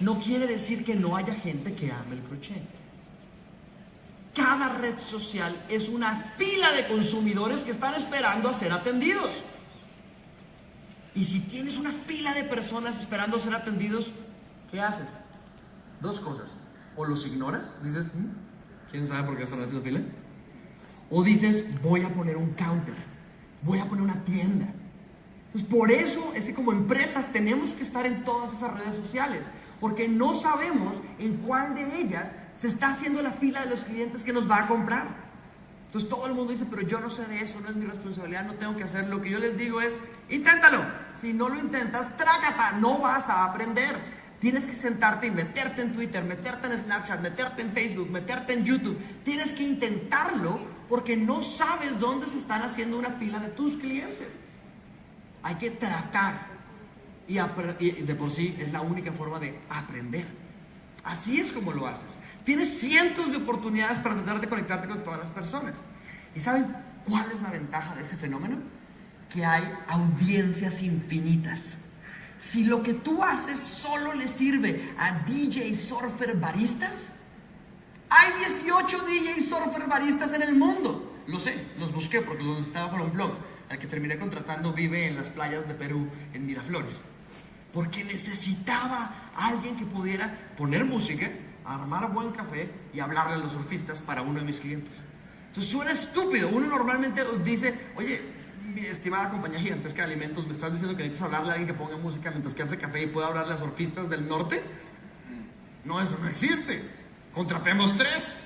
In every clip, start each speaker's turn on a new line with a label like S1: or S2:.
S1: no quiere decir que no haya gente que ame el crochet. Cada red social es una fila de consumidores que están esperando a ser atendidos. Y si tienes una fila de personas esperando a ser atendidos, ¿qué haces? Dos cosas. O los ignoras, dices, "Mm, ¿quién sabe por qué están haciendo fila? O dices, voy a poner un counter, voy a poner una tienda. Entonces, por eso es que como empresas tenemos que estar en todas esas redes sociales, porque no sabemos en cuál de ellas se está haciendo la fila de los clientes que nos va a comprar. Entonces todo el mundo dice, pero yo no sé de eso, no es mi responsabilidad, no tengo que hacer. Lo que yo les digo es, inténtalo. Si no lo intentas, trácata, no vas a aprender. Tienes que sentarte y meterte en Twitter, meterte en Snapchat, meterte en Facebook, meterte en YouTube. Tienes que intentarlo porque no sabes dónde se están haciendo una fila de tus clientes. Hay que tratar. Y, de por sí es la única forma de aprender. Así es como lo haces. Tienes cientos de oportunidades para tratar de conectarte con todas las personas. ¿Y saben cuál es la ventaja de ese fenómeno? Que hay audiencias infinitas. Si lo que tú haces solo le sirve a DJ surfer baristas, hay 18 DJ surfer baristas en el mundo. Lo sé, los busqué porque los necesitaba para un blog. Al que terminé contratando vive en las playas de Perú, en Miraflores. Porque necesitaba a alguien que pudiera poner música, armar buen café y hablarle a los surfistas para uno de mis clientes. Entonces suena estúpido. Uno normalmente dice, oye, mi estimada compañía gigantesca de alimentos, ¿me estás diciendo que necesitas hablarle a alguien que ponga música mientras que hace café y pueda hablarle a surfistas del norte? No, eso no existe. Contratemos tres.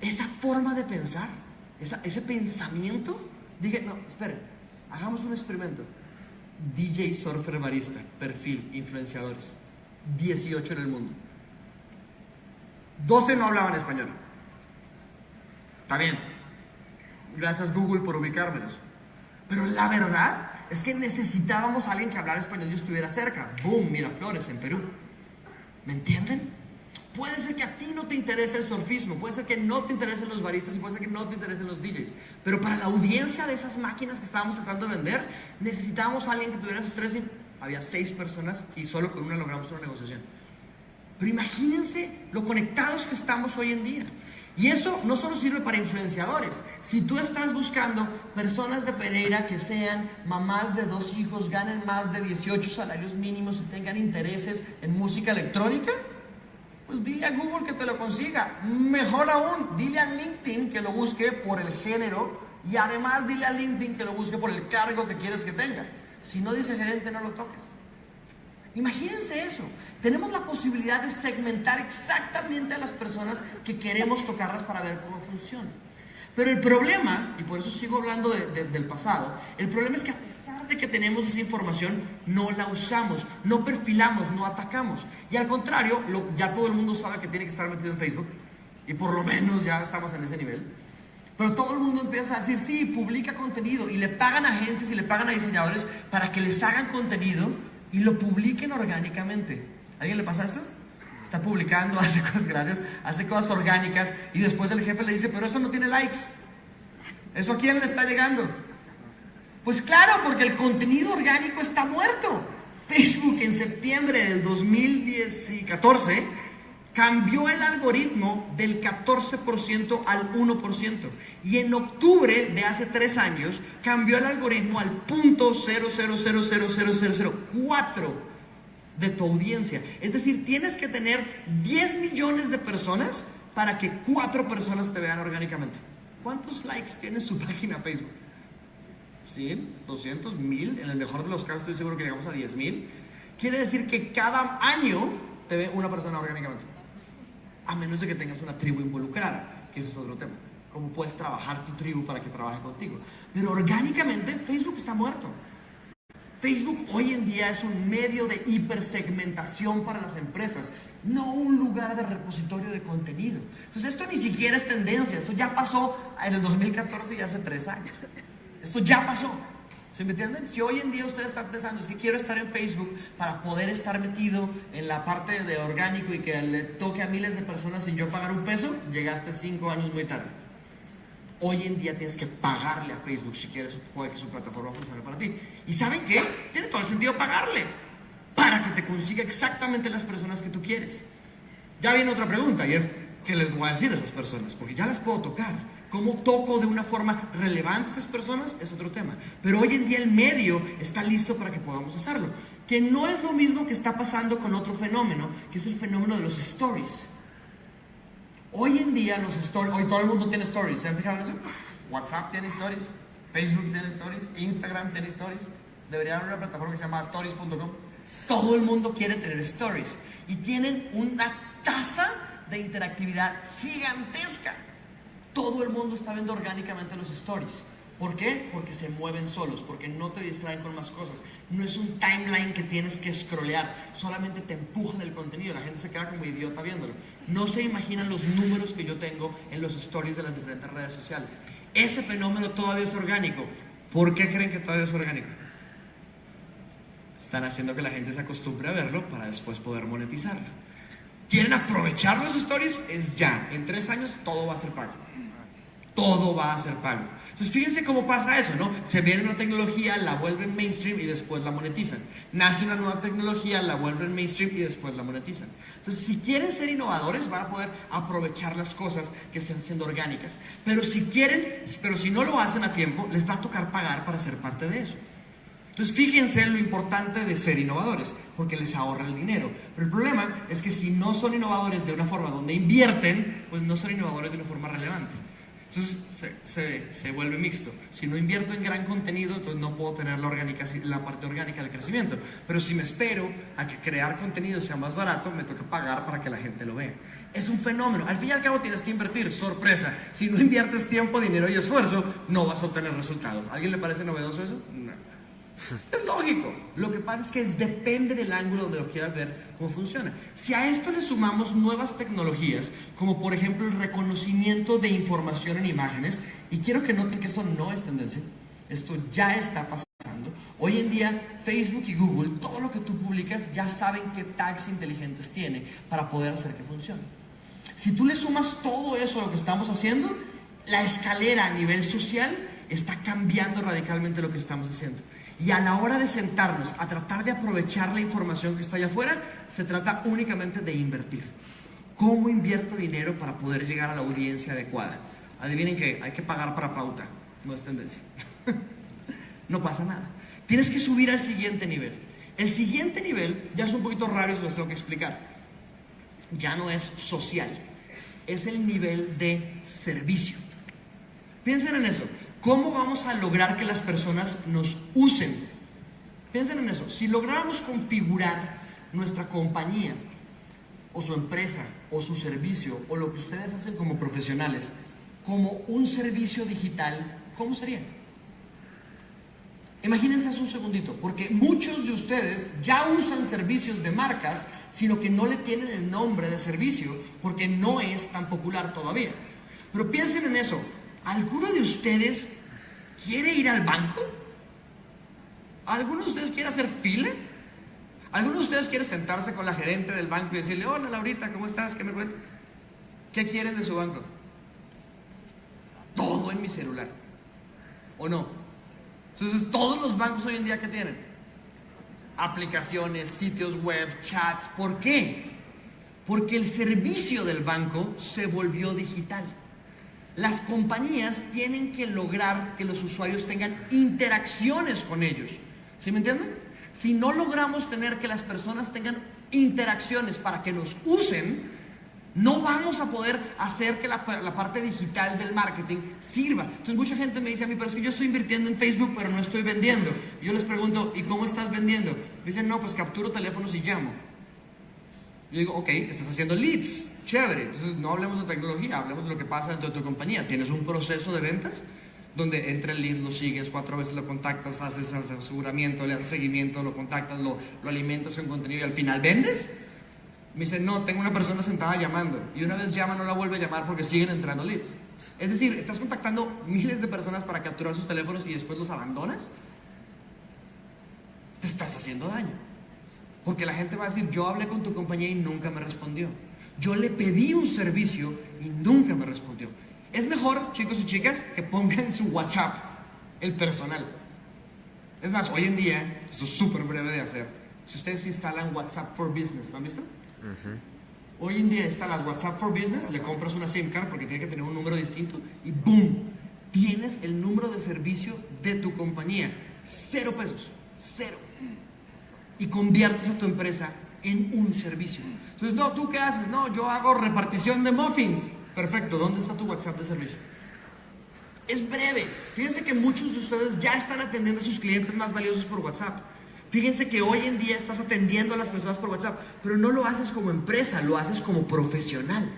S1: Esa forma de pensar, ese pensamiento, dije, no, esperen, hagamos un experimento. DJ Surfer Barista, perfil, influenciadores. 18 en el mundo. 12 no hablaban español. Está bien. Gracias Google por ubicármelos. Pero la verdad es que necesitábamos alguien que hablara español y estuviera cerca. Boom, Miraflores, en Perú. ¿Me entienden? Puede ser que a ti no te interese el surfismo, puede ser que no te interesen los baristas y puede ser que no te interesen los DJs. Pero para la audiencia de esas máquinas que estábamos tratando de vender, necesitábamos a alguien que tuviera esos tres. y Había seis personas y solo con una logramos una negociación. Pero imagínense lo conectados que estamos hoy en día. Y eso no solo sirve para influenciadores. Si tú estás buscando personas de Pereira que sean mamás de dos hijos, ganen más de 18 salarios mínimos y tengan intereses en música electrónica, pues dile a Google que te lo consiga. Mejor aún, dile a LinkedIn que lo busque por el género y además dile a LinkedIn que lo busque por el cargo que quieres que tenga. Si no dice gerente, no lo toques. Imagínense eso. Tenemos la posibilidad de segmentar exactamente a las personas que queremos tocarlas para ver cómo funciona. Pero el problema, y por eso sigo hablando de- de- del pasado, el problema es que de que tenemos esa información, no la usamos, no perfilamos, no atacamos. Y al contrario, lo- ya todo el mundo sabe que tiene que estar metido en Facebook, y por lo menos ya estamos en ese nivel. Pero todo el mundo empieza a decir, sí, publica contenido, y le pagan a agencias y le pagan a diseñadores para que les hagan contenido y lo publiquen orgánicamente. ¿A ¿Alguien le pasa esto? Está publicando, hace cosas, gracias, hace cosas orgánicas y después el jefe le dice, pero eso no tiene likes. ¿Eso a quién le está llegando? Pues claro, porque el contenido orgánico está muerto. Facebook en septiembre del 2014 cambió el algoritmo del 14% al 1%. Y en octubre de hace tres años cambió el algoritmo al punto 0.0000004 de tu audiencia. Es decir, tienes que tener 10 millones de personas para que cuatro personas te vean orgánicamente. ¿Cuántos likes tiene su página Facebook? 100, 200, 1000, en el mejor de los casos estoy seguro que llegamos a 10 mil. Quiere decir que cada año te ve una persona orgánicamente. A menos de que tengas una tribu involucrada, que eso es otro tema. Cómo puedes trabajar tu tribu para que trabaje contigo. Pero orgánicamente Facebook está muerto. Facebook hoy en día es un medio de hipersegmentación para las empresas, no un lugar de repositorio de contenido. Entonces esto ni siquiera es tendencia, esto ya pasó en el 2014 y hace tres años. Esto ya pasó. ¿Se me entienden? Si hoy en día ustedes están pensando, es que quiero estar en Facebook para poder estar metido en la parte de orgánico y que le toque a miles de personas sin yo pagar un peso, llegaste cinco años muy tarde. Hoy en día tienes que pagarle a Facebook si quieres puede que su plataforma funcione para ti. ¿Y saben qué? Tiene todo el sentido pagarle. para que te consiga exactamente las personas que tú quieres. Ya viene otra pregunta y es, ¿qué les voy a decir a esas personas? Porque ya las puedo tocar. ¿Cómo toco de una forma relevante a esas personas? Es otro tema. Pero hoy en día el medio está listo para que podamos hacerlo. Que no es lo mismo que está pasando con otro fenómeno, que es el fenómeno de los stories. Hoy en día los stories, hoy todo el mundo tiene stories, ¿se han fijado en eso? WhatsApp tiene stories, Facebook tiene stories, Instagram tiene stories. Debería haber una plataforma que se llama stories.com. Todo el mundo quiere tener stories y tienen una tasa de interactividad gigantesca. Todo el mundo está viendo orgánicamente los stories. ¿Por qué? Porque se mueven solos, porque no te distraen con más cosas. No es un timeline que tienes que scrollear, solamente te empujan el contenido, la gente se queda como idiota viéndolo. No se imaginan los números que yo tengo en los stories de las diferentes redes sociales. Ese fenómeno todavía es orgánico. ¿Por qué creen que todavía es orgánico? Están haciendo que la gente se acostumbre a verlo para después poder monetizarlo. ¿Quieren aprovechar los stories? Es ya. En tres años todo va a ser pago. Todo va a ser pago. Entonces fíjense cómo pasa eso, ¿no? Se viene una tecnología, la vuelven mainstream y después la monetizan. Nace una nueva tecnología, la vuelven mainstream y después la monetizan. Entonces si quieren ser innovadores van a poder aprovechar las cosas que están siendo orgánicas. Pero si quieren, pero si no lo hacen a tiempo, les va a tocar pagar para ser parte de eso. Entonces fíjense en lo importante de ser innovadores, porque les ahorra el dinero. Pero el problema es que si no son innovadores de una forma donde invierten, pues no son innovadores de una forma relevante. Entonces se, se, vuelve mixto. Si no invierto en gran contenido, entonces no puedo tener la, orgánica, la parte orgánica del crecimiento. Pero si me espero a que crear contenido sea más barato, me toca pagar para que la gente lo vea. Es un fenómeno. Al fin y al cabo tienes que invertir. Sorpresa. Si no inviertes tiempo, dinero y esfuerzo, no vas a obtener resultados. ¿A alguien le parece novedoso eso? No. Es lógico. Lo que pasa es que depende del ángulo donde lo quieras ver cómo funciona. Si a esto le sumamos nuevas tecnologías, como por ejemplo el reconocimiento de información en imágenes, y quiero que noten que esto no es tendencia, esto ya está pasando. Hoy en día Facebook y Google, todo lo que tú publicas ya saben qué tags inteligentes tiene para poder hacer que funcione. Si tú le sumas todo eso a lo que estamos haciendo, la escalera a nivel social está cambiando radicalmente lo que estamos haciendo. Y a la hora de sentarnos a tratar de aprovechar la información que está allá afuera, se trata únicamente de invertir. ¿Cómo invierto dinero para poder llegar a la audiencia adecuada? Adivinen que hay que pagar para pauta, no es tendencia. no pasa nada. Tienes que subir al siguiente nivel. El siguiente nivel ya es un poquito raro y se los tengo que explicar. Ya no es social, es el nivel de servicio. Piensen en eso. ¿Cómo vamos a lograr que las personas nos usen? Piensen en eso. Si lográramos configurar nuestra compañía o su empresa o su servicio o lo que ustedes hacen como profesionales como un servicio digital, ¿cómo sería? Imagínense hace un segundito, porque muchos de ustedes ya usan servicios de marcas, sino que no le tienen el nombre de servicio porque no es tan popular todavía. Pero piensen en eso, ¿alguno de ustedes quiere ir al banco? ¿Alguno de ustedes quiere hacer fila? ¿Alguno de ustedes quiere sentarse con la gerente del banco y decirle, hola Laurita, ¿cómo estás? ¿Qué me cuentas? ¿Qué quieren de su banco? Todo en mi celular. ¿O no? Entonces, todos los bancos hoy en día que tienen aplicaciones, sitios web, chats. ¿Por qué? Porque el servicio del banco se volvió digital. Las compañías tienen que lograr que los usuarios tengan interacciones con ellos. ¿Sí me entienden? Si no logramos tener que las personas tengan interacciones para que nos usen, no vamos a poder hacer que la, parte digital del marketing sirva. Entonces mucha gente me dice a mí, pero es que yo estoy invirtiendo en Facebook, pero no estoy vendiendo. yo les pregunto, ¿y cómo estás vendiendo? Me dicen, no, pues capturo teléfonos y llamo. Yo digo, ok, estás haciendo leads. Chévere, entonces no hablemos de tecnología, hablemos de lo que pasa dentro de tu compañía. ¿Tienes un proceso de ventas? Donde entra el lead, lo sigues, cuatro veces lo contactas, haces aseguramiento, le haces seguimiento, lo contactas, lo, lo alimentas con contenido y al final vendes. Me dice, no, tengo una persona sentada llamando. Y una vez llama, no la vuelve a llamar porque siguen entrando leads. Es decir, estás contactando miles de personas para capturar sus teléfonos y después los abandonas. Te estás haciendo daño. Porque la gente va a decir, yo hablé con tu compañía y nunca me respondió. Yo le pedí un servicio y nunca me respondió. Es mejor, chicos y chicas, que pongan su WhatsApp, el personal. Es más, hoy en día, esto es súper breve de hacer, si ustedes instalan WhatsApp for Business, ¿lo han visto? Hoy en día instalas WhatsApp for Business, le compras una SIM card porque tiene que tener un número distinto y ¡boom! Tienes el número de servicio de tu compañía. Cero pesos, cero. Y conviertes a tu empresa en un servicio. Entonces, no, ¿tú qué haces? No, yo hago repartición de muffins. Perfecto, ¿dónde está tu WhatsApp de servicio? Es breve. Fíjense que muchos de ustedes ya están atendiendo a sus clientes más valiosos por WhatsApp. Fíjense que hoy en día estás atendiendo a las personas por WhatsApp, pero no lo haces como empresa, lo haces como profesional.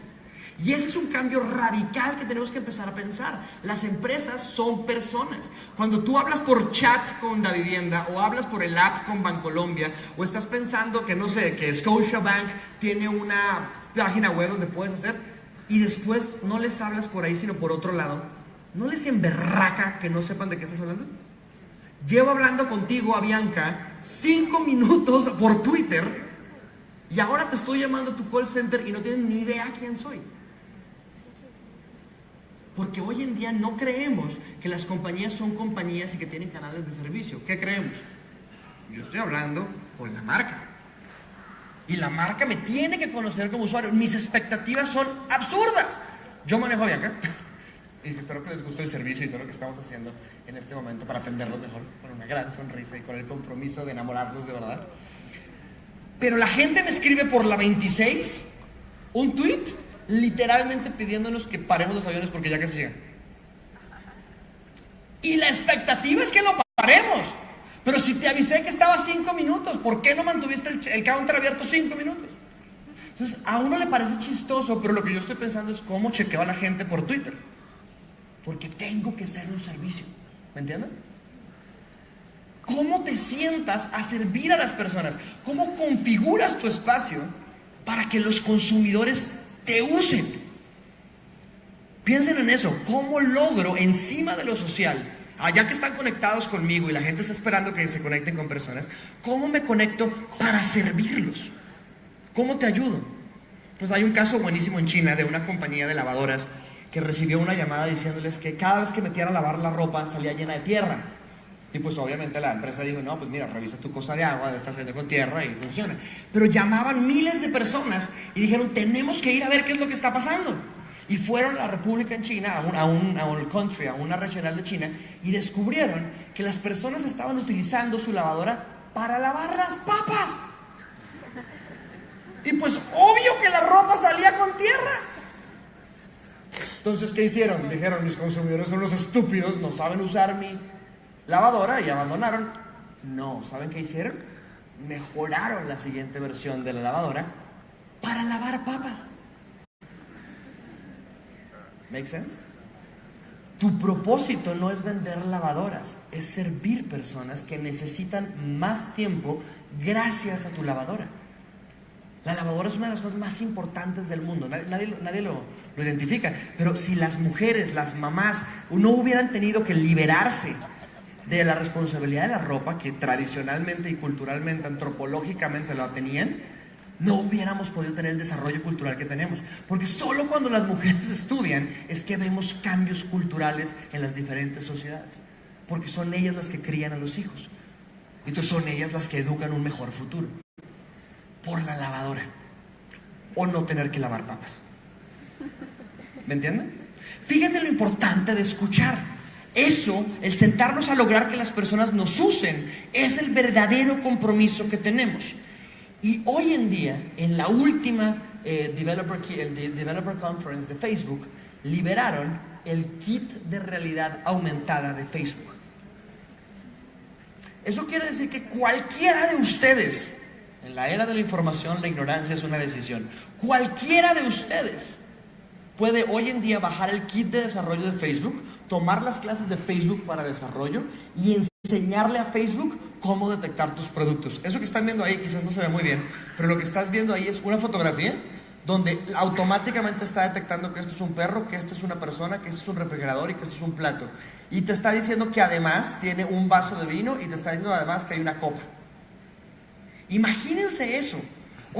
S1: Y ese es un cambio radical que tenemos que empezar a pensar. Las empresas son personas. Cuando tú hablas por chat con la vivienda o hablas por el app con Bancolombia o estás pensando que no sé, que Scotiabank tiene una página web donde puedes hacer y después no les hablas por ahí sino por otro lado, ¿no les emberraca que no sepan de qué estás hablando? Llevo hablando contigo, a Bianca, cinco minutos por Twitter y ahora te estoy llamando a tu call center y no tienen ni idea quién soy. Porque hoy en día no creemos que las compañías son compañías y que tienen canales de servicio. ¿Qué creemos? Yo estoy hablando con la marca. Y la marca me tiene que conocer como usuario. Mis expectativas son absurdas. Yo manejo a Bianca. Y espero que les guste el servicio y todo lo que estamos haciendo en este momento para atenderlos mejor, con una gran sonrisa y con el compromiso de enamorarlos de verdad. Pero la gente me escribe por la 26 un tweet literalmente pidiéndonos que paremos los aviones porque ya casi llegan. Y la expectativa es que lo paremos. Pero si te avisé que estaba cinco minutos, ¿por qué no mantuviste el, el counter abierto cinco minutos? Entonces, a uno le parece chistoso, pero lo que yo estoy pensando es cómo chequeo a la gente por Twitter. Porque tengo que ser un servicio. ¿Me entienden? ¿Cómo te sientas a servir a las personas? ¿Cómo configuras tu espacio para que los consumidores te usen. Piensen en eso, ¿cómo logro encima de lo social, allá que están conectados conmigo y la gente está esperando que se conecten con personas, cómo me conecto para servirlos? ¿Cómo te ayudo? Pues hay un caso buenísimo en China de una compañía de lavadoras que recibió una llamada diciéndoles que cada vez que metiera a lavar la ropa salía llena de tierra. Y pues obviamente la empresa dijo, no, pues mira, revisa tu cosa de agua, está saliendo con tierra y funciona. Pero llamaban miles de personas y dijeron, tenemos que ir a ver qué es lo que está pasando. Y fueron a la República en China, a un, a un, a un country, a una regional de China, y descubrieron que las personas estaban utilizando su lavadora para lavar las papas. Y pues obvio que la ropa salía con tierra. Entonces, ¿qué hicieron? Dijeron, mis consumidores son los estúpidos, no saben usar mi lavadora y abandonaron. No, ¿saben qué hicieron? Mejoraron la siguiente versión de la lavadora para lavar papas. ¿Make sense? Tu propósito no es vender lavadoras, es servir personas que necesitan más tiempo gracias a tu lavadora. La lavadora es una de las cosas más importantes del mundo, nadie, nadie, lo, lo identifica, pero si las mujeres, las mamás, no hubieran tenido que liberarse de la responsabilidad de la ropa que tradicionalmente y culturalmente, antropológicamente la tenían, no hubiéramos podido tener el desarrollo cultural que tenemos. Porque solo cuando las mujeres estudian es que vemos cambios culturales en las diferentes sociedades. Porque son ellas las que crían a los hijos. Entonces son ellas las que educan un mejor futuro. Por la lavadora. O no tener que lavar papas. ¿Me entienden? Fíjense lo importante de escuchar. Eso, el sentarnos a lograr que las personas nos usen, es el verdadero compromiso que tenemos. Y hoy en día, en la última eh, developer, el Developer Conference de Facebook, liberaron el kit de realidad aumentada de Facebook. Eso quiere decir que cualquiera de ustedes, en la era de la información, la ignorancia es una decisión, cualquiera de ustedes puede hoy en día bajar el kit de desarrollo de Facebook, tomar las clases de Facebook para desarrollo y enseñarle a Facebook cómo detectar tus productos. Eso que están viendo ahí quizás no se ve muy bien, pero lo que estás viendo ahí es una fotografía donde automáticamente está detectando que esto es un perro, que esto es una persona, que esto es un refrigerador y que esto es un plato. Y te está diciendo que además tiene un vaso de vino y te está diciendo además que hay una copa. Imagínense eso.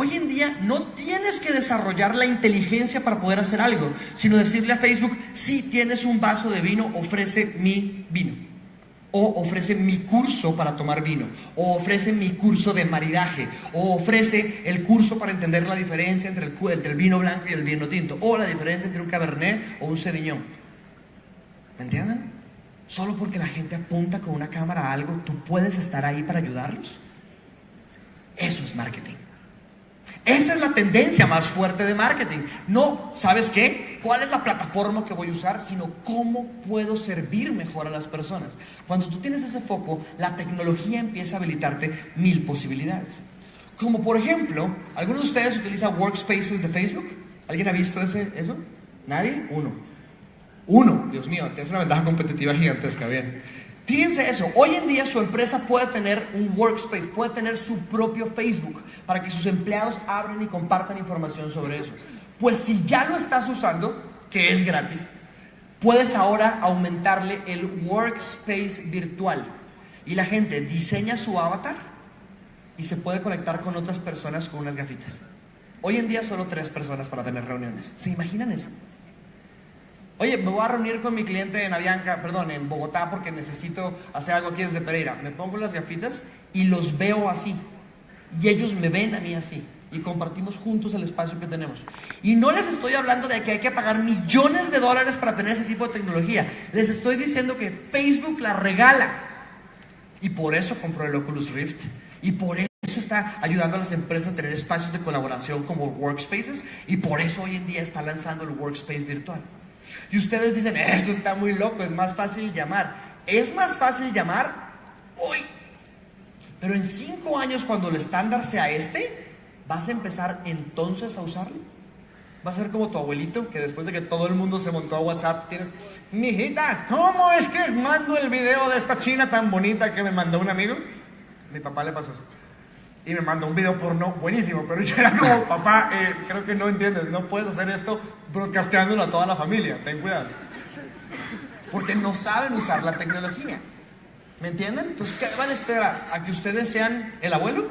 S1: Hoy en día no tienes que desarrollar la inteligencia para poder hacer algo, sino decirle a Facebook, si tienes un vaso de vino, ofrece mi vino. O ofrece mi curso para tomar vino. O ofrece mi curso de maridaje. O ofrece el curso para entender la diferencia entre el, vino blanco y el vino tinto. O la diferencia entre un cabernet o un sevillón. ¿Me entienden? Solo porque la gente apunta con una cámara a algo, tú puedes estar ahí para ayudarlos. Eso es marketing. Esa es la tendencia más fuerte de marketing. No, ¿sabes qué? ¿Cuál es la plataforma que voy a usar? Sino cómo puedo servir mejor a las personas. Cuando tú tienes ese foco, la tecnología empieza a habilitarte mil posibilidades. Como por ejemplo, ¿alguno de ustedes utiliza Workspaces de Facebook? ¿Alguien ha visto ese, eso? ¿Nadie? Uno. Uno, Dios mío, tienes una ventaja competitiva gigantesca, bien. Fíjense eso, hoy en día su empresa puede tener un workspace, puede tener su propio Facebook para que sus empleados abran y compartan información sobre eso. Pues si ya lo estás usando, que es gratis, puedes ahora aumentarle el workspace virtual. Y la gente diseña su avatar y se puede conectar con otras personas con unas gafitas. Hoy en día solo tres personas para tener reuniones. ¿Se imaginan eso? Oye, me voy a reunir con mi cliente en Avianca, perdón, en Bogotá porque necesito hacer algo aquí desde Pereira. Me pongo las gafitas y los veo así. Y ellos me ven a mí así. Y compartimos juntos el espacio que tenemos. Y no les estoy hablando de que hay que pagar millones de dólares para tener ese tipo de tecnología. Les estoy diciendo que Facebook la regala. Y por eso compró el Oculus Rift. Y por eso está ayudando a las empresas a tener espacios de colaboración como workspaces. Y por eso hoy en día está lanzando el workspace virtual. Y ustedes dicen, eso está muy loco, es más fácil llamar. Es más fácil llamar hoy. Pero en cinco años, cuando el estándar sea este, vas a empezar entonces a usarlo. Va a ser como tu abuelito, que después de que todo el mundo se montó a WhatsApp, tienes, mijita, ¿cómo es que mando el video de esta china tan bonita que me mandó un amigo? Mi papá le pasó eso y me mandó un video porno buenísimo, pero yo era como, papá, eh, creo que no entiendes, no puedes hacer esto broadcasteándolo a toda la familia, ten cuidado. Porque no saben usar la tecnología. ¿Me entienden? Entonces, ¿qué van a esperar? ¿A que ustedes sean el abuelo?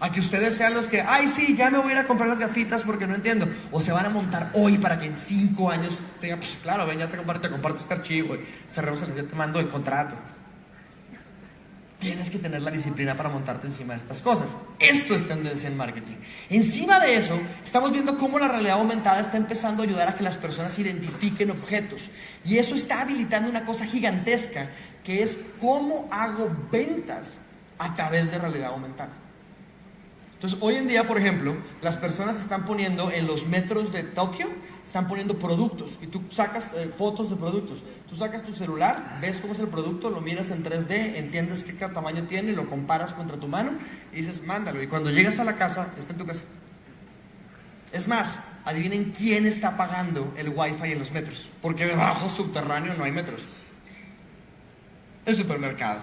S1: ¿A que ustedes sean los que, ay, sí, ya me voy a ir a comprar las gafitas porque no entiendo? ¿O se van a montar hoy para que en cinco años tengan, pues claro, ven, ya te comparto, te comparto este archivo, cerremos el, ya te mando el contrato tienes que tener la disciplina para montarte encima de estas cosas. Esto es tendencia en marketing. Encima de eso, estamos viendo cómo la realidad aumentada está empezando a ayudar a que las personas identifiquen objetos. Y eso está habilitando una cosa gigantesca, que es cómo hago ventas a través de realidad aumentada. Entonces, hoy en día, por ejemplo, las personas están poniendo en los metros de Tokio, están poniendo productos y tú sacas eh, fotos de productos. Tú sacas tu celular, ves cómo es el producto, lo miras en 3D, entiendes qué tamaño tiene, lo comparas contra tu mano y dices, mándalo. Y cuando llegas a la casa, está en tu casa. Es más, adivinen quién está pagando el wifi en los metros, porque debajo subterráneo no hay metros. El supermercado.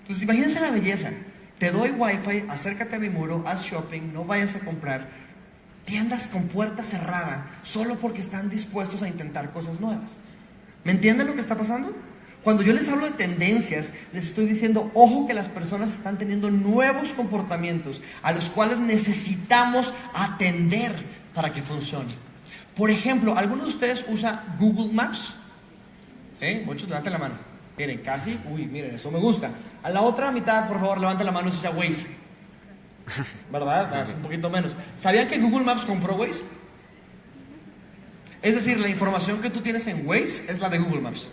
S1: Entonces, imagínense la belleza. Te doy wifi, acércate a mi muro, haz shopping, no vayas a comprar tiendas con puerta cerrada solo porque están dispuestos a intentar cosas nuevas. ¿Me entienden lo que está pasando? Cuando yo les hablo de tendencias, les estoy diciendo, ojo que las personas están teniendo nuevos comportamientos a los cuales necesitamos atender para que funcione. Por ejemplo, ¿alguno de ustedes usa Google Maps? ¿Sí? Muchos levanten la mano. Miren, casi, uy, miren, eso me gusta. A la otra mitad, por favor, levanten la mano si usa Waze. ¿Verdad? un poquito menos. ¿Sabían que Google Maps compró Waze? Es decir, la información que tú tienes en Waze es la de Google Maps.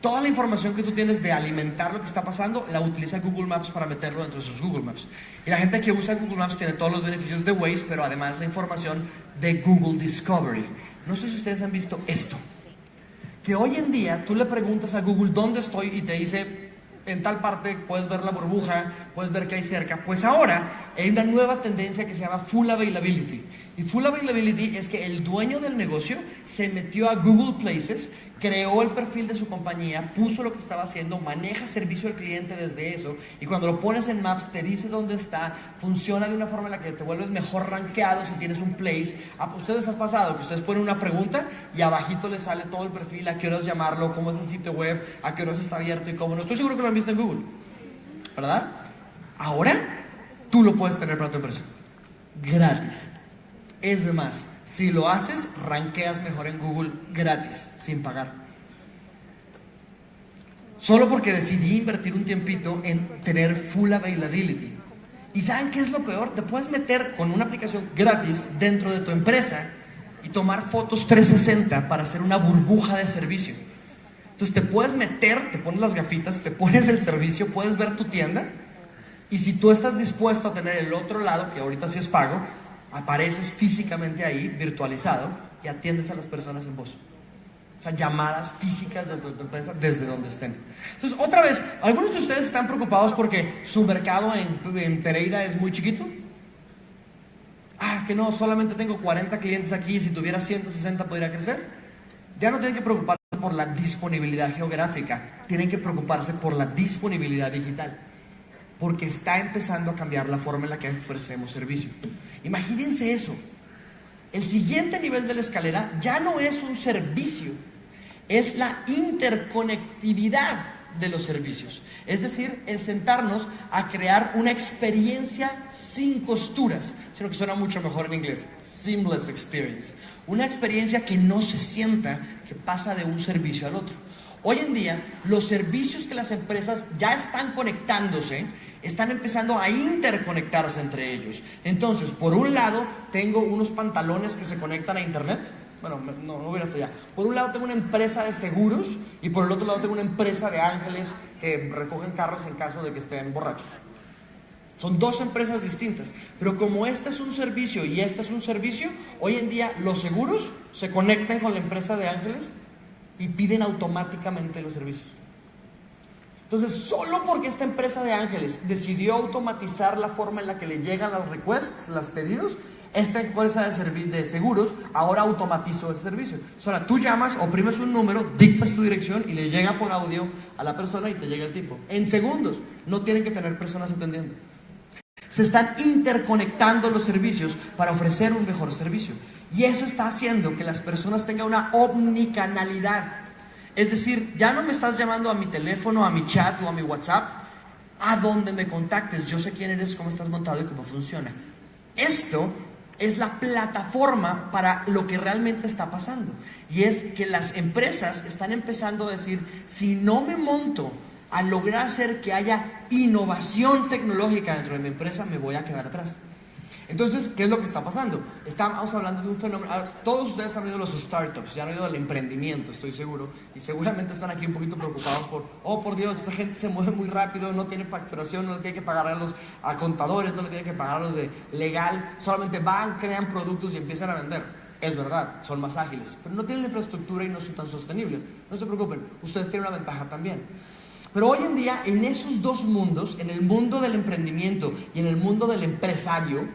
S1: Toda la información que tú tienes de alimentar lo que está pasando, la utiliza Google Maps para meterlo dentro de sus Google Maps. Y la gente que usa Google Maps tiene todos los beneficios de Waze, pero además la información de Google Discovery. No sé si ustedes han visto esto. Que hoy en día tú le preguntas a Google dónde estoy y te dice en tal parte puedes ver la burbuja, puedes ver que hay cerca. Pues ahora hay una nueva tendencia que se llama Full Availability. Y Full Availability es que el dueño del negocio se metió a Google Places creó el perfil de su compañía, puso lo que estaba haciendo, maneja servicio al cliente desde eso y cuando lo pones en Maps te dice dónde está, funciona de una forma en la que te vuelves mejor rankeado si tienes un place. ¿A ah, ustedes ha pasado que ustedes ponen una pregunta y abajito les sale todo el perfil, a qué horas llamarlo, cómo es el sitio web, a qué horas está abierto y cómo no. Estoy seguro que lo han visto en Google, ¿verdad? Ahora tú lo puedes tener para tu empresa, gratis. Es más, si lo haces, ranqueas mejor en Google gratis, sin pagar. Solo porque decidí invertir un tiempito en tener full availability. ¿Y saben qué es lo peor? Te puedes meter con una aplicación gratis dentro de tu empresa y tomar fotos 360 para hacer una burbuja de servicio. Entonces te puedes meter, te pones las gafitas, te pones el servicio, puedes ver tu tienda y si tú estás dispuesto a tener el otro lado, que ahorita sí es pago, apareces físicamente ahí, virtualizado, y atiendes a las personas en voz. O sea, llamadas físicas de tu, empresa desde donde estén. Entonces, otra vez, ¿algunos de ustedes están preocupados porque su mercado en, en Pereira es muy chiquito? Ah, que no, solamente tengo 40 clientes aquí, si tuviera 160 podría crecer. Ya no tienen que preocuparse por la disponibilidad geográfica, tienen que preocuparse por la disponibilidad digital porque está empezando a cambiar la forma en la que ofrecemos servicio. Imagínense eso. El siguiente nivel de la escalera ya no es un servicio, es la interconectividad de los servicios. Es decir, el sentarnos a crear una experiencia sin costuras, sino que suena mucho mejor en inglés, seamless experience. Una experiencia que no se sienta que pasa de un servicio al otro. Hoy en día, los servicios que las empresas ya están conectándose están empezando a interconectarse entre ellos. Entonces, por un lado, tengo unos pantalones que se conectan a internet. Bueno, no, no voy hasta allá. Por un lado tengo una empresa de seguros y por el otro lado tengo una empresa de ángeles que recogen carros en caso de que estén borrachos. Son dos empresas distintas. Pero como este es un servicio y este es un servicio, hoy en día los seguros se conectan con la empresa de ángeles y piden automáticamente los servicios. Entonces, solo porque esta empresa de ángeles decidió automatizar la forma en la que le llegan las requests, los pedidos, esta empresa de, de seguros ahora automatizó ese servicio. ahora tú llamas, oprimes un número, dictas tu dirección y le llega por audio a la persona y te llega el tipo. En segundos, no tienen que tener personas atendiendo. Se están interconectando los servicios para ofrecer un mejor servicio. Y eso está haciendo que las personas tengan una omnicanalidad. Es decir, ya no me estás llamando a mi teléfono, a mi chat o a mi WhatsApp, a donde me contactes. Yo sé quién eres, cómo estás montado y cómo funciona. Esto es la plataforma para lo que realmente está pasando. Y es que las empresas están empezando a decir, si no me monto a lograr hacer que haya innovación tecnológica dentro de mi empresa, me voy a quedar atrás. Entonces, ¿qué es lo que está pasando? Estamos hablando de un fenómeno, todos ustedes han oído los startups, ya han oído del emprendimiento, estoy seguro, y seguramente están aquí un poquito preocupados por, oh por Dios, esa gente se mueve muy rápido, no tiene facturación, no le tiene que pagar a los a contadores, no le tiene que pagar a los de legal, solamente van, crean productos y empiezan a vender. Es verdad, son más ágiles, pero no tienen infraestructura y no son tan sostenibles. No se preocupen, ustedes tienen una ventaja también. Pero hoy en día, en esos dos mundos, en el mundo del emprendimiento y en el mundo del empresario,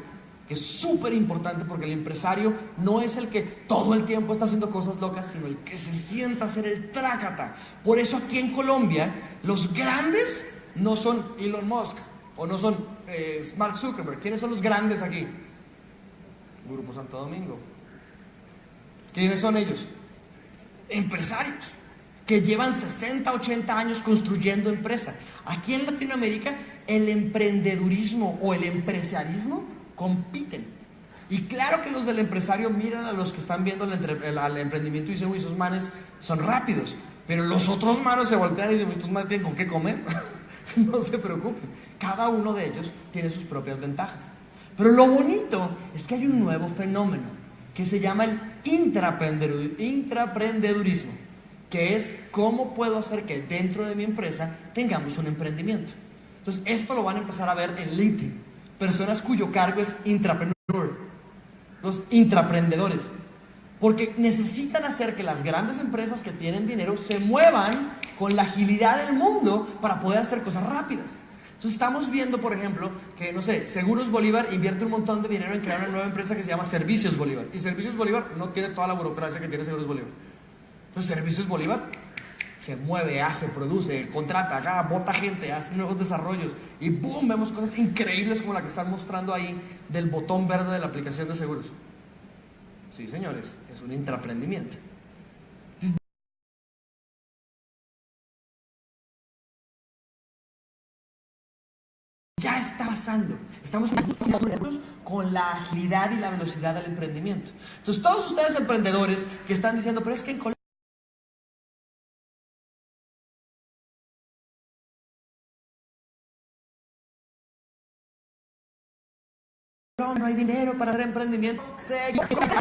S1: que es súper importante porque el empresario no es el que todo el tiempo está haciendo cosas locas, sino el que se sienta a hacer el trácata. Por eso aquí en Colombia, los grandes no son Elon Musk o no son eh, Mark Zuckerberg. ¿Quiénes son los grandes aquí? Grupo Santo Domingo. ¿Quiénes son ellos? Empresarios que llevan 60, 80 años construyendo empresa. Aquí en Latinoamérica, el emprendedurismo o el empresarismo compiten. Y claro que los del empresario miran a los que están viendo el, emprendimiento y dicen, uy, esos manes son rápidos. Pero los otros manos se voltean y dicen, estos manes tienen con qué comer. no se preocupen. Cada uno de ellos tiene sus propias ventajas. Pero lo bonito es que hay un nuevo fenómeno que se llama el intraprendedurismo, que es cómo puedo hacer que dentro de mi empresa tengamos un emprendimiento. Entonces, esto lo van a empezar a ver en LinkedIn personas cuyo cargo es intrapreneur, los intraprendedores, porque necesitan hacer que las grandes empresas que tienen dinero se muevan con la agilidad del mundo para poder hacer cosas rápidas. Entonces estamos viendo, por ejemplo, que, no sé, Seguros Bolívar invierte un montón de dinero en crear una nueva empresa que se llama Servicios Bolívar. Y Servicios Bolívar no tiene toda la burocracia que tiene Seguros Bolívar. Entonces Servicios Bolívar se mueve, hace, produce, contrata, acá, bota gente, hace nuevos desarrollos y ¡boom! Vemos cosas increíbles como la que están mostrando ahí del botón verde de la aplicación de seguros. Sí, señores, es un intraprendimiento. Ya está pasando. Estamos con la agilidad y la velocidad del emprendimiento. Entonces, todos ustedes emprendedores que están diciendo, pero es que en no hay dinero para hacer emprendimiento. Sé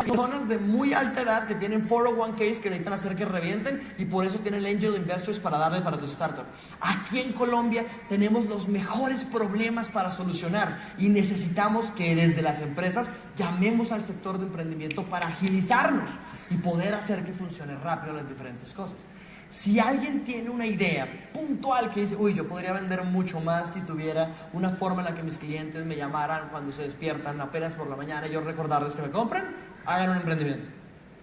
S1: personas de muy alta edad que tienen 401ks que necesitan hacer que revienten y por eso tienen angel investors para darle para tu startup. Aquí en Colombia tenemos los mejores problemas para solucionar y necesitamos que desde las empresas llamemos al sector de emprendimiento para agilizarnos y poder hacer que funcione rápido las diferentes cosas. Si alguien tiene una idea puntual que dice, uy, yo podría vender mucho más si tuviera una forma en la que mis clientes me llamaran cuando se despiertan apenas por la mañana y yo recordarles que me compren, hagan un emprendimiento.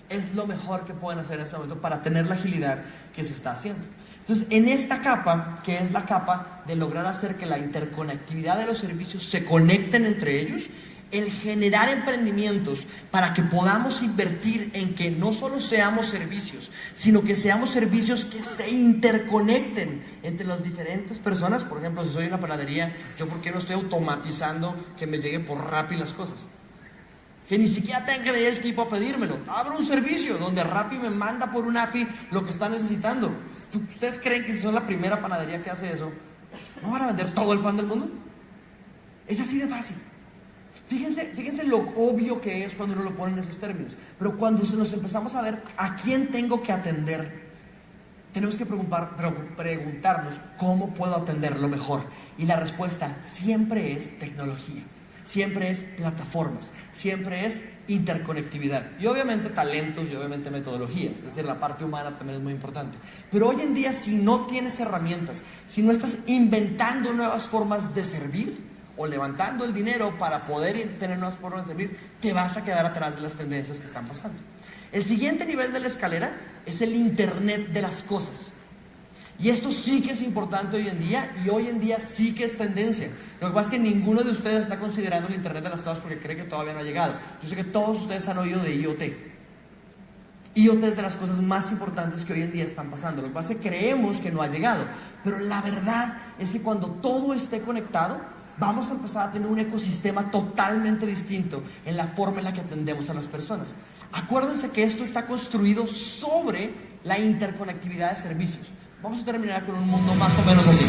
S1: Es lo mejor que pueden hacer en este momento para tener la agilidad que se está haciendo. Entonces, en esta capa, que es la capa de lograr hacer que la interconectividad de los servicios se conecten entre ellos, el generar emprendimientos para que podamos invertir en que no solo seamos servicios, sino que seamos servicios que se interconecten entre las diferentes personas. Por ejemplo, si soy una panadería, yo por qué no estoy automatizando que me lleguen por Rappi las cosas. Que ni siquiera tenga que venir el tipo a pedírmelo. Abro un servicio donde Rappi me manda por un API lo que está necesitando. ¿Ustedes creen que si son la primera panadería que hace eso, no van a vender todo el pan del mundo? Es así de fácil. Fíjense, fíjense lo obvio que es cuando uno lo pone en esos términos. Pero cuando se nos empezamos a ver a quién tengo que atender, tenemos que preguntarnos cómo puedo atenderlo mejor. Y la respuesta siempre es tecnología, siempre es plataformas, siempre es interconectividad. Y obviamente talentos y obviamente metodologías. Es decir, la parte humana también es muy importante. Pero hoy en día si no tienes herramientas, si no estás inventando nuevas formas de servir, o levantando el dinero para poder tener nuevas formas de servir, te vas a quedar atrás de las tendencias que están pasando. El siguiente nivel de la escalera es el Internet de las cosas. Y esto sí que es importante hoy en día y hoy en día sí que es tendencia. Lo que pasa es que ninguno de ustedes está considerando el Internet de las cosas porque cree que todavía no ha llegado. Yo sé que todos ustedes han oído de IoT. IoT es de las cosas más importantes que hoy en día están pasando. Lo que pasa es que creemos que no ha llegado. Pero la verdad es que cuando todo esté conectado, vamos a empezar a tener un ecosistema totalmente distinto en la forma en la que atendemos a las personas. Acuérdense que esto está construido sobre la interconectividad de servicios. Vamos a terminar con un mundo más o menos así.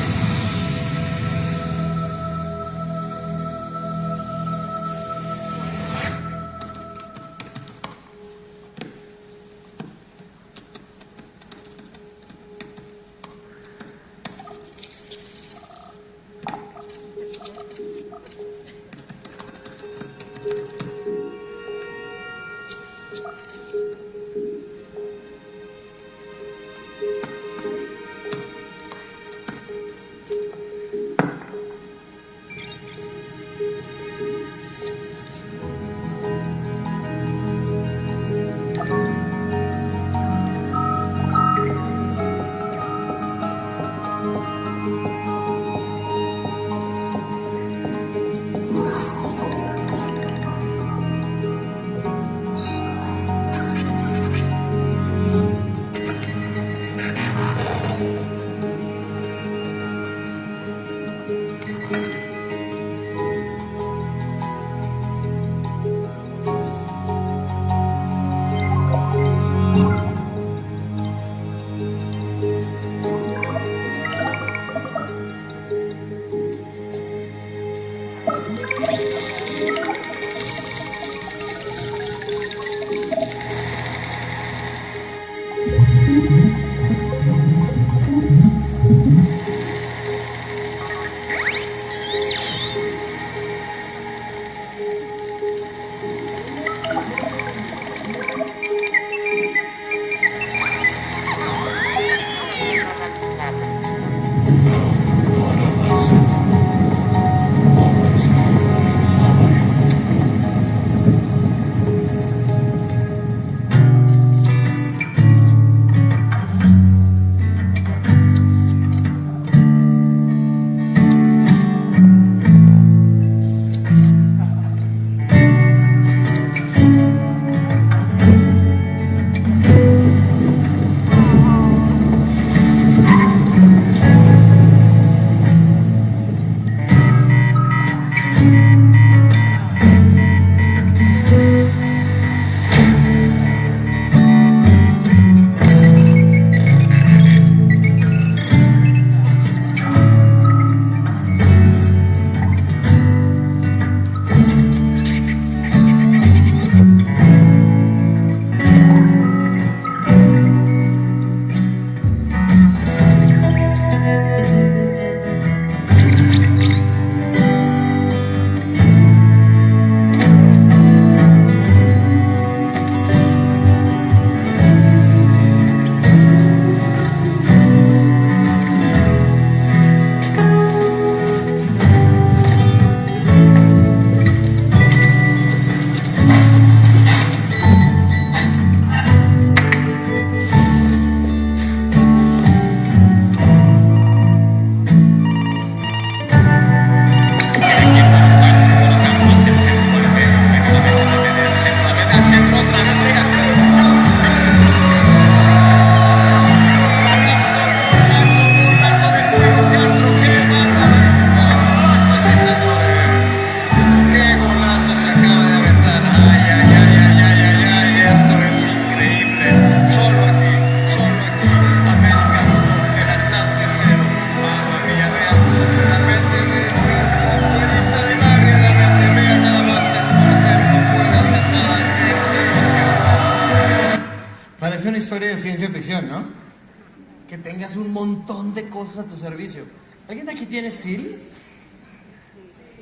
S1: A tu servicio. ¿Alguien de aquí tiene Siri?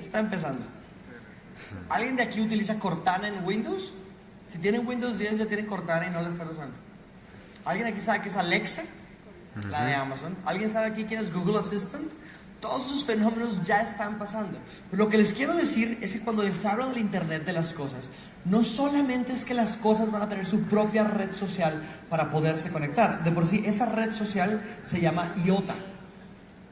S1: Está empezando. ¿Alguien de aquí utiliza Cortana en Windows? Si tienen Windows 10 ya tienen Cortana y no la están usando. ¿Alguien aquí sabe qué es Alexa? La de Amazon. ¿Alguien sabe aquí quién es Google Assistant? Todos esos fenómenos ya están pasando. Pero lo que les quiero decir es que cuando les hablo del Internet de las cosas, no solamente es que las cosas van a tener su propia red social para poderse conectar. De por sí, esa red social se llama IOTA.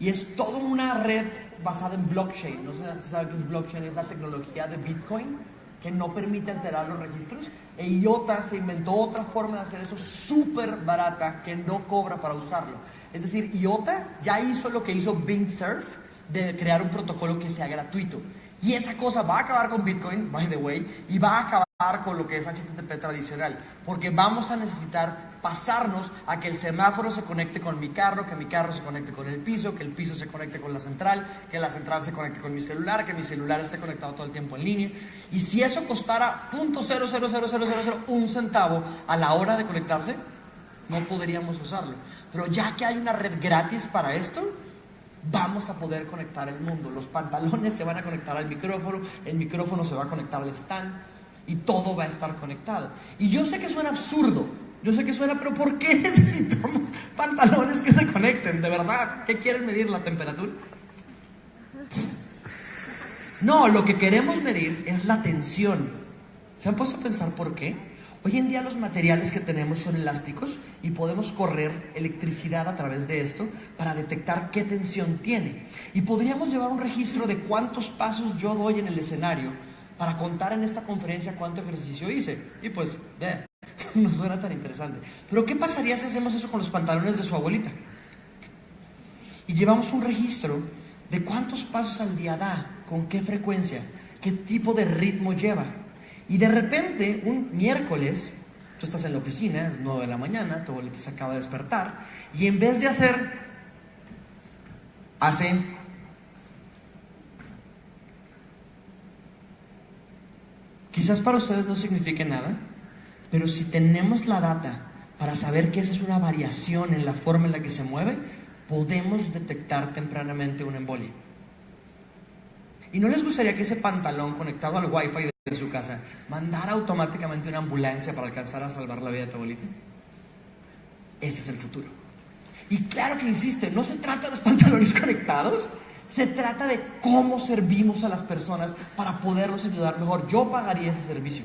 S1: Y es toda una red basada en blockchain. No sé si saben qué es blockchain, es la tecnología de Bitcoin que no permite alterar los registros. E IOTA se inventó otra forma de hacer eso súper barata que no cobra para usarlo. Es decir, IOTA ya hizo lo que hizo Surf de crear un protocolo que sea gratuito. Y esa cosa va a acabar con Bitcoin, by the way, y va a acabar con lo que es HTTP tradicional, porque vamos a necesitar pasarnos a que el semáforo se conecte con mi carro, que mi carro se conecte con el piso, que el piso se conecte con la central, que la central se conecte con mi celular, que mi celular esté conectado todo el tiempo en línea. Y si eso costara un centavo a la hora de conectarse, no podríamos usarlo. Pero ya que hay una red gratis para esto, vamos a poder conectar el mundo. Los pantalones se van a conectar al micrófono, el micrófono se va a conectar al stand y todo va a estar conectado. Y yo sé que suena absurdo, yo sé que suena, pero ¿por qué necesitamos pantalones que se conecten? ¿De verdad? ¿Qué quieren medir la temperatura? No, lo que queremos medir es la tensión. ¿Se han puesto a pensar por qué? Hoy en día los materiales que tenemos son elásticos y podemos correr electricidad a través de esto para detectar qué tensión tiene. Y podríamos llevar un registro de cuántos pasos yo doy en el escenario para contar en esta conferencia cuánto ejercicio hice. Y pues, ve, no suena tan interesante. Pero ¿qué pasaría si hacemos eso con los pantalones de su abuelita? Y llevamos un registro de cuántos pasos al día da, con qué frecuencia, qué tipo de ritmo lleva. Y de repente, un miércoles, tú estás en la oficina, es 9 de la mañana, tu abuelita se acaba de despertar, y en vez de hacer, hace... Quizás para ustedes no signifique nada, pero si tenemos la data para saber que esa es una variación en la forma en la que se mueve, podemos detectar tempranamente un embolia. ¿Y no les gustaría que ese pantalón conectado al wifi de su casa, mandar automáticamente una ambulancia para alcanzar a salvar la vida de tu abuelita. Ese es el futuro. Y claro que insiste, no se trata de los pantalones conectados, se trata de cómo servimos a las personas para poderlos ayudar mejor. Yo pagaría ese servicio.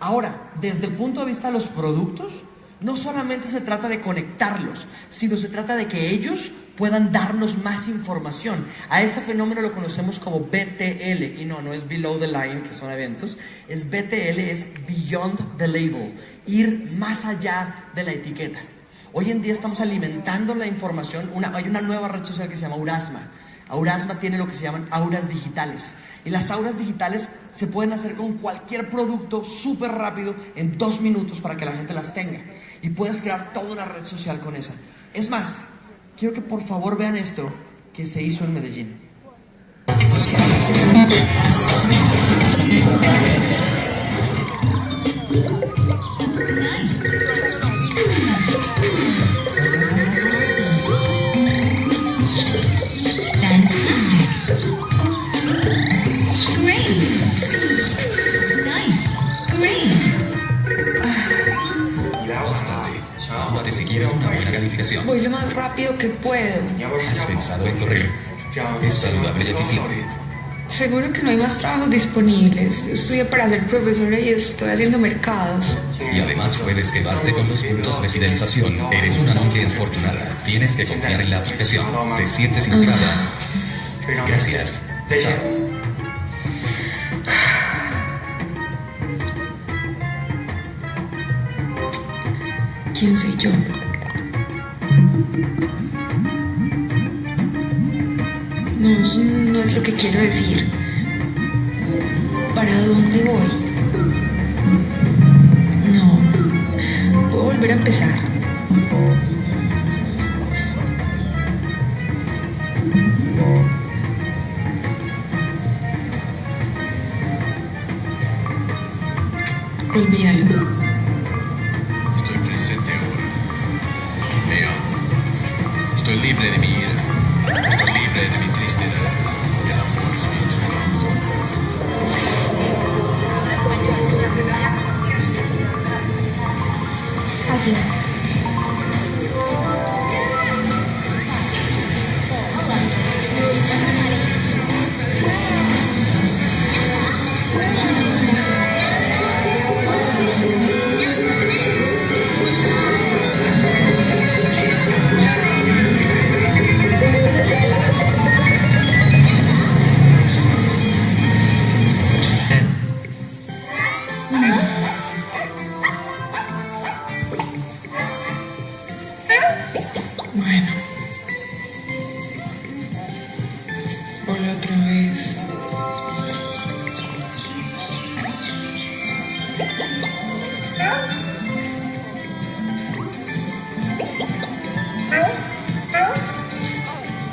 S1: Ahora, desde el punto de vista de los productos, no solamente se trata de conectarlos, sino se trata de que ellos puedan darnos más información. A ese fenómeno lo conocemos como BTL, y no, no es below the line, que son eventos, es BTL, es beyond the label, ir más allá de la etiqueta. Hoy en día estamos alimentando la información, hay una nueva red social que se llama Aurasma. Aurasma tiene lo que se llaman auras digitales. Y las auras digitales se pueden hacer con cualquier producto súper rápido en dos minutos para que la gente las tenga y puedes crear toda una red social con esa. Es más, quiero que por favor vean esto que se hizo en Medellín.
S2: Voy lo más rápido que puedo.
S3: ¿Has pensado en correr? Es saludable y eficiente.
S2: Seguro que no hay más trabajos disponibles. Estudié para ser profesora y estoy haciendo mercados.
S3: Y además puedes quedarte con los puntos de fidelización. Eres una monkey afortunada. Tienes que confiar en la aplicación. ¿Te sientes inspirada? Gracias. Chao.
S2: ¿Quién soy yo? No, no es lo que quiero decir. ¿Para dónde voy? No, puedo volver a empezar.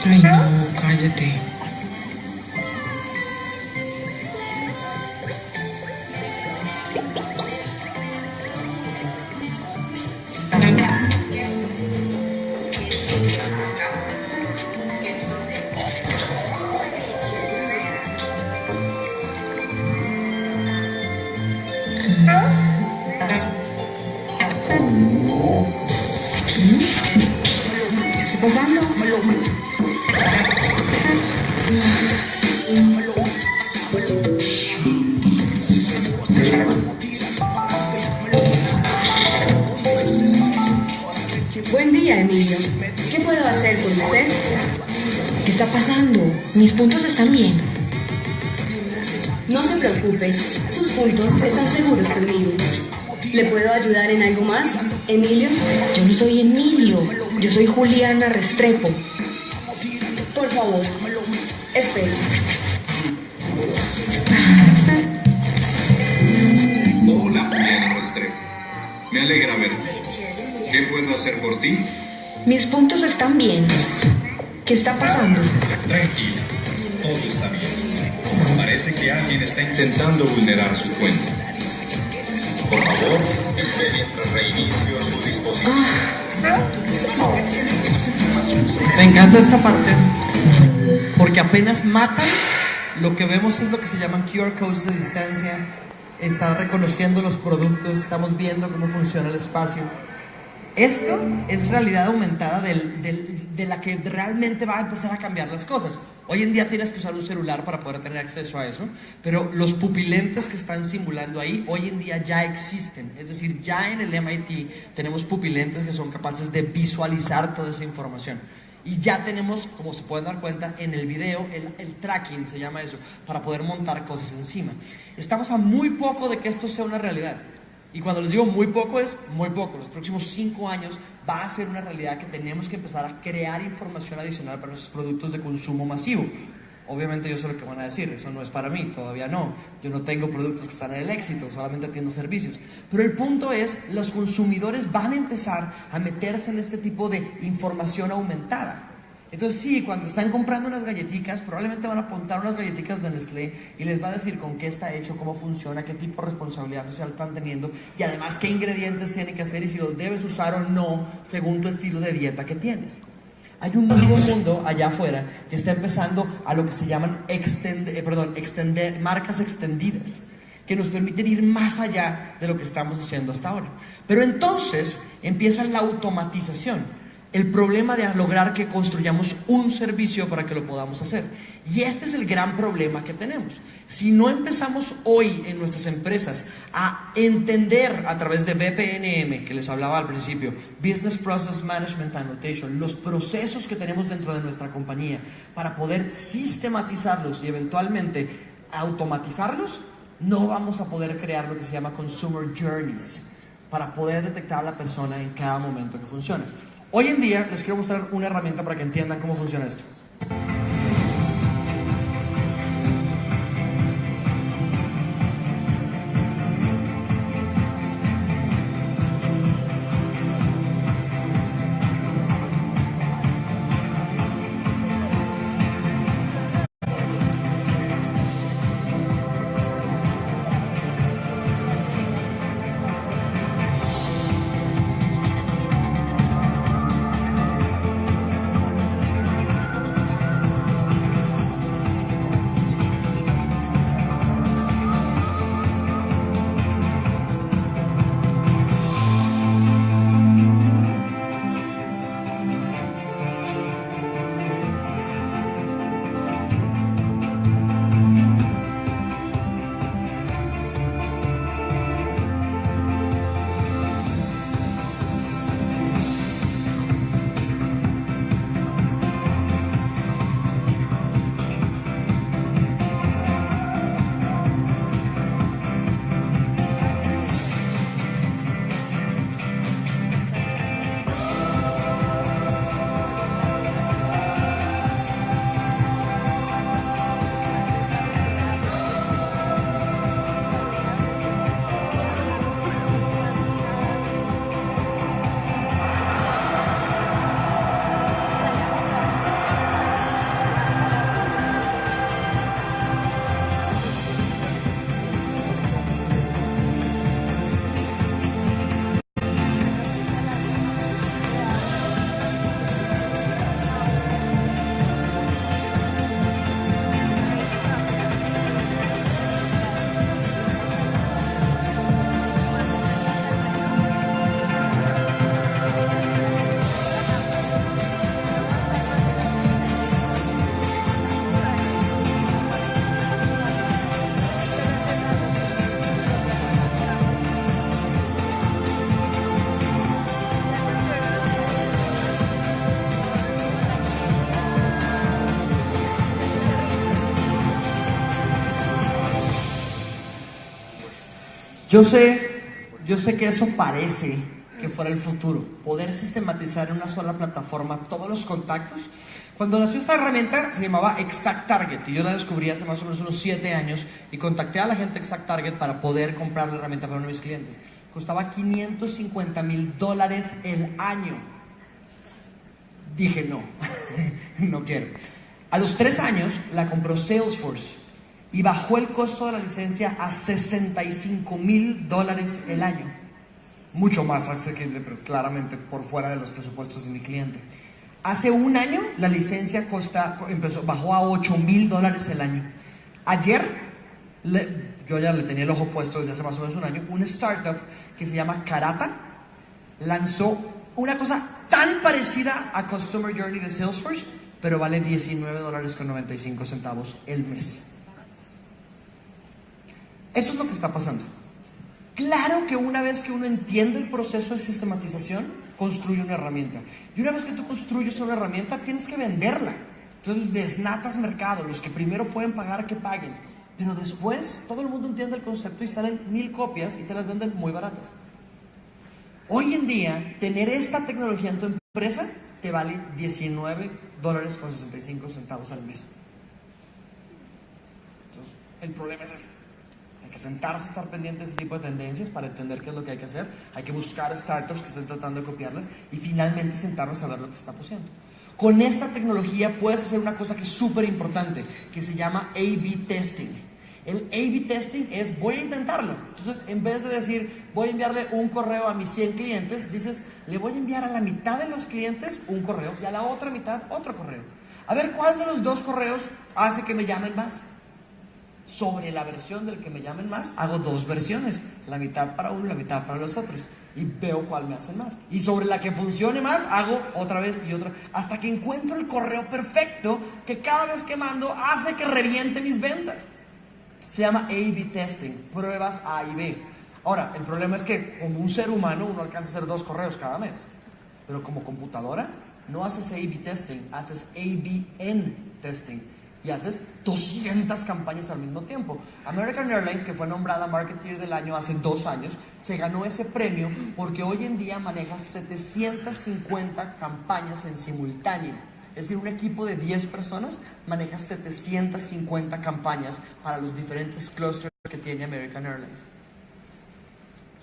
S2: Ay, no, cállate. ¿Qué está pasando? Mis puntos están bien.
S4: No se preocupe, sus puntos están seguros conmigo. ¿Le puedo ayudar en algo más, Emilio?
S2: Yo no soy Emilio, yo soy Juliana Restrepo.
S4: Por favor, espere.
S5: Hola, Juliana Restrepo. Me alegra verte. ¿Qué puedo hacer por ti?
S2: Mis puntos están bien. ¿Qué está pasando?
S5: Tranquila, todo está bien. Parece que alguien está intentando vulnerar su cuenta. Por favor, espere mientras reinicio su dispositivo.
S1: Me encanta esta parte porque apenas matan, lo que vemos es lo que se llaman QR codes de distancia. Está reconociendo los productos, estamos viendo cómo funciona el espacio. Esto es realidad aumentada del- del- de la que realmente va a empezar a cambiar las cosas. Hoy en día tienes que usar un celular para poder tener acceso a eso, pero los pupilentes que están simulando ahí hoy en día ya existen. Es decir, ya en el MIT tenemos pupilentes que son capaces de visualizar toda esa información. Y ya tenemos, como se pueden dar cuenta en el video, el, el tracking se llama eso, para poder montar cosas encima. Estamos a muy poco de que esto sea una realidad. Y cuando les digo muy poco es muy poco. Los próximos cinco años va a ser una realidad que tenemos que empezar a crear información adicional para nuestros productos de consumo masivo. Obviamente yo sé lo que van a decir, eso no es para mí, todavía no. Yo no tengo productos que están en el éxito, solamente atiendo servicios. Pero el punto es, los consumidores van a empezar a meterse en este tipo de información aumentada. Entonces sí, cuando están comprando unas galletitas, probablemente van a apuntar unas galletitas de Nestlé y les va a decir con qué está hecho, cómo funciona, qué tipo de responsabilidad social están teniendo y además qué ingredientes tienen que hacer y si los debes usar o no según tu estilo de dieta que tienes. Hay un nuevo mundo allá afuera que está empezando a lo que se llaman extend- eh, perdón, extender, marcas extendidas, que nos permiten ir más allá de lo que estamos haciendo hasta ahora. Pero entonces empieza la automatización el problema de lograr que construyamos un servicio para que lo podamos hacer. Y este es el gran problema que tenemos. Si no empezamos hoy en nuestras empresas a entender a través de BPNM, que les hablaba al principio, Business Process Management Annotation, los procesos que tenemos dentro de nuestra compañía para poder sistematizarlos y eventualmente automatizarlos, no vamos a poder crear lo que se llama Consumer Journeys para poder detectar a la persona en cada momento que funciona. Hoy en día les quiero mostrar una herramienta para que entiendan cómo funciona esto. Yo sé, yo sé que eso parece que fuera el futuro, poder sistematizar en una sola plataforma todos los contactos. Cuando nació esta herramienta se llamaba Exact Target y yo la descubrí hace más o menos unos 7 años y contacté a la gente Exact Target para poder comprar la herramienta para uno de mis clientes. Costaba 550 mil dólares el año. Dije no, no quiero. A los 3 años la compró Salesforce y bajó el costo de la licencia a 65 mil dólares el año. Mucho más asequible, pero claramente por fuera de los presupuestos de mi cliente. Hace un año la licencia costa, empezó, bajó a 8 mil dólares el año. Ayer, yo ya le tenía el ojo puesto desde hace más o menos un año, una startup que se llama Karata lanzó una cosa tan parecida a Customer Journey de Salesforce, pero vale 19 dólares con 95 centavos el mes. Eso es lo que está pasando. Claro que una vez que uno entiende el proceso de sistematización, construye una herramienta. Y una vez que tú construyes una herramienta, tienes que venderla. Entonces desnatas mercado, los que primero pueden pagar, que paguen. Pero después todo el mundo entiende el concepto y salen mil copias y te las venden muy baratas. Hoy en día, tener esta tecnología en tu empresa te vale 19 dólares con 65 centavos al mes. Entonces, el problema es este sentarse, estar pendiente de este tipo de tendencias para entender qué es lo que hay que hacer. Hay que buscar startups que estén tratando de copiarlas y finalmente sentarnos a ver lo que está pasando. Con esta tecnología puedes hacer una cosa que es súper importante, que se llama A-B testing. El A-B testing es voy a intentarlo. Entonces, en vez de decir voy a enviarle un correo a mis 100 clientes, dices le voy a enviar a la mitad de los clientes un correo y a la otra mitad otro correo. A ver cuál de los dos correos hace que me llamen más sobre la versión del que me llamen más, hago dos versiones, la mitad para uno la mitad para los otros. Y veo cuál me hacen más. Y sobre la que funcione más, hago otra vez y otra. Hasta que encuentro el correo perfecto que cada vez que mando hace que reviente mis ventas. Se llama A-B testing, pruebas A y B. Ahora, el problema es que como un ser humano uno alcanza a hacer dos correos cada mes. Pero como computadora no haces A-B testing, haces A-B-N testing y haces 200 campañas al mismo tiempo. American Airlines, que fue nombrada Marketeer del año hace dos años, se ganó ese premio porque hoy en día maneja 750 campañas en simultáneo. Es decir, un equipo de 10 personas maneja 750 campañas para los diferentes clusters que tiene American Airlines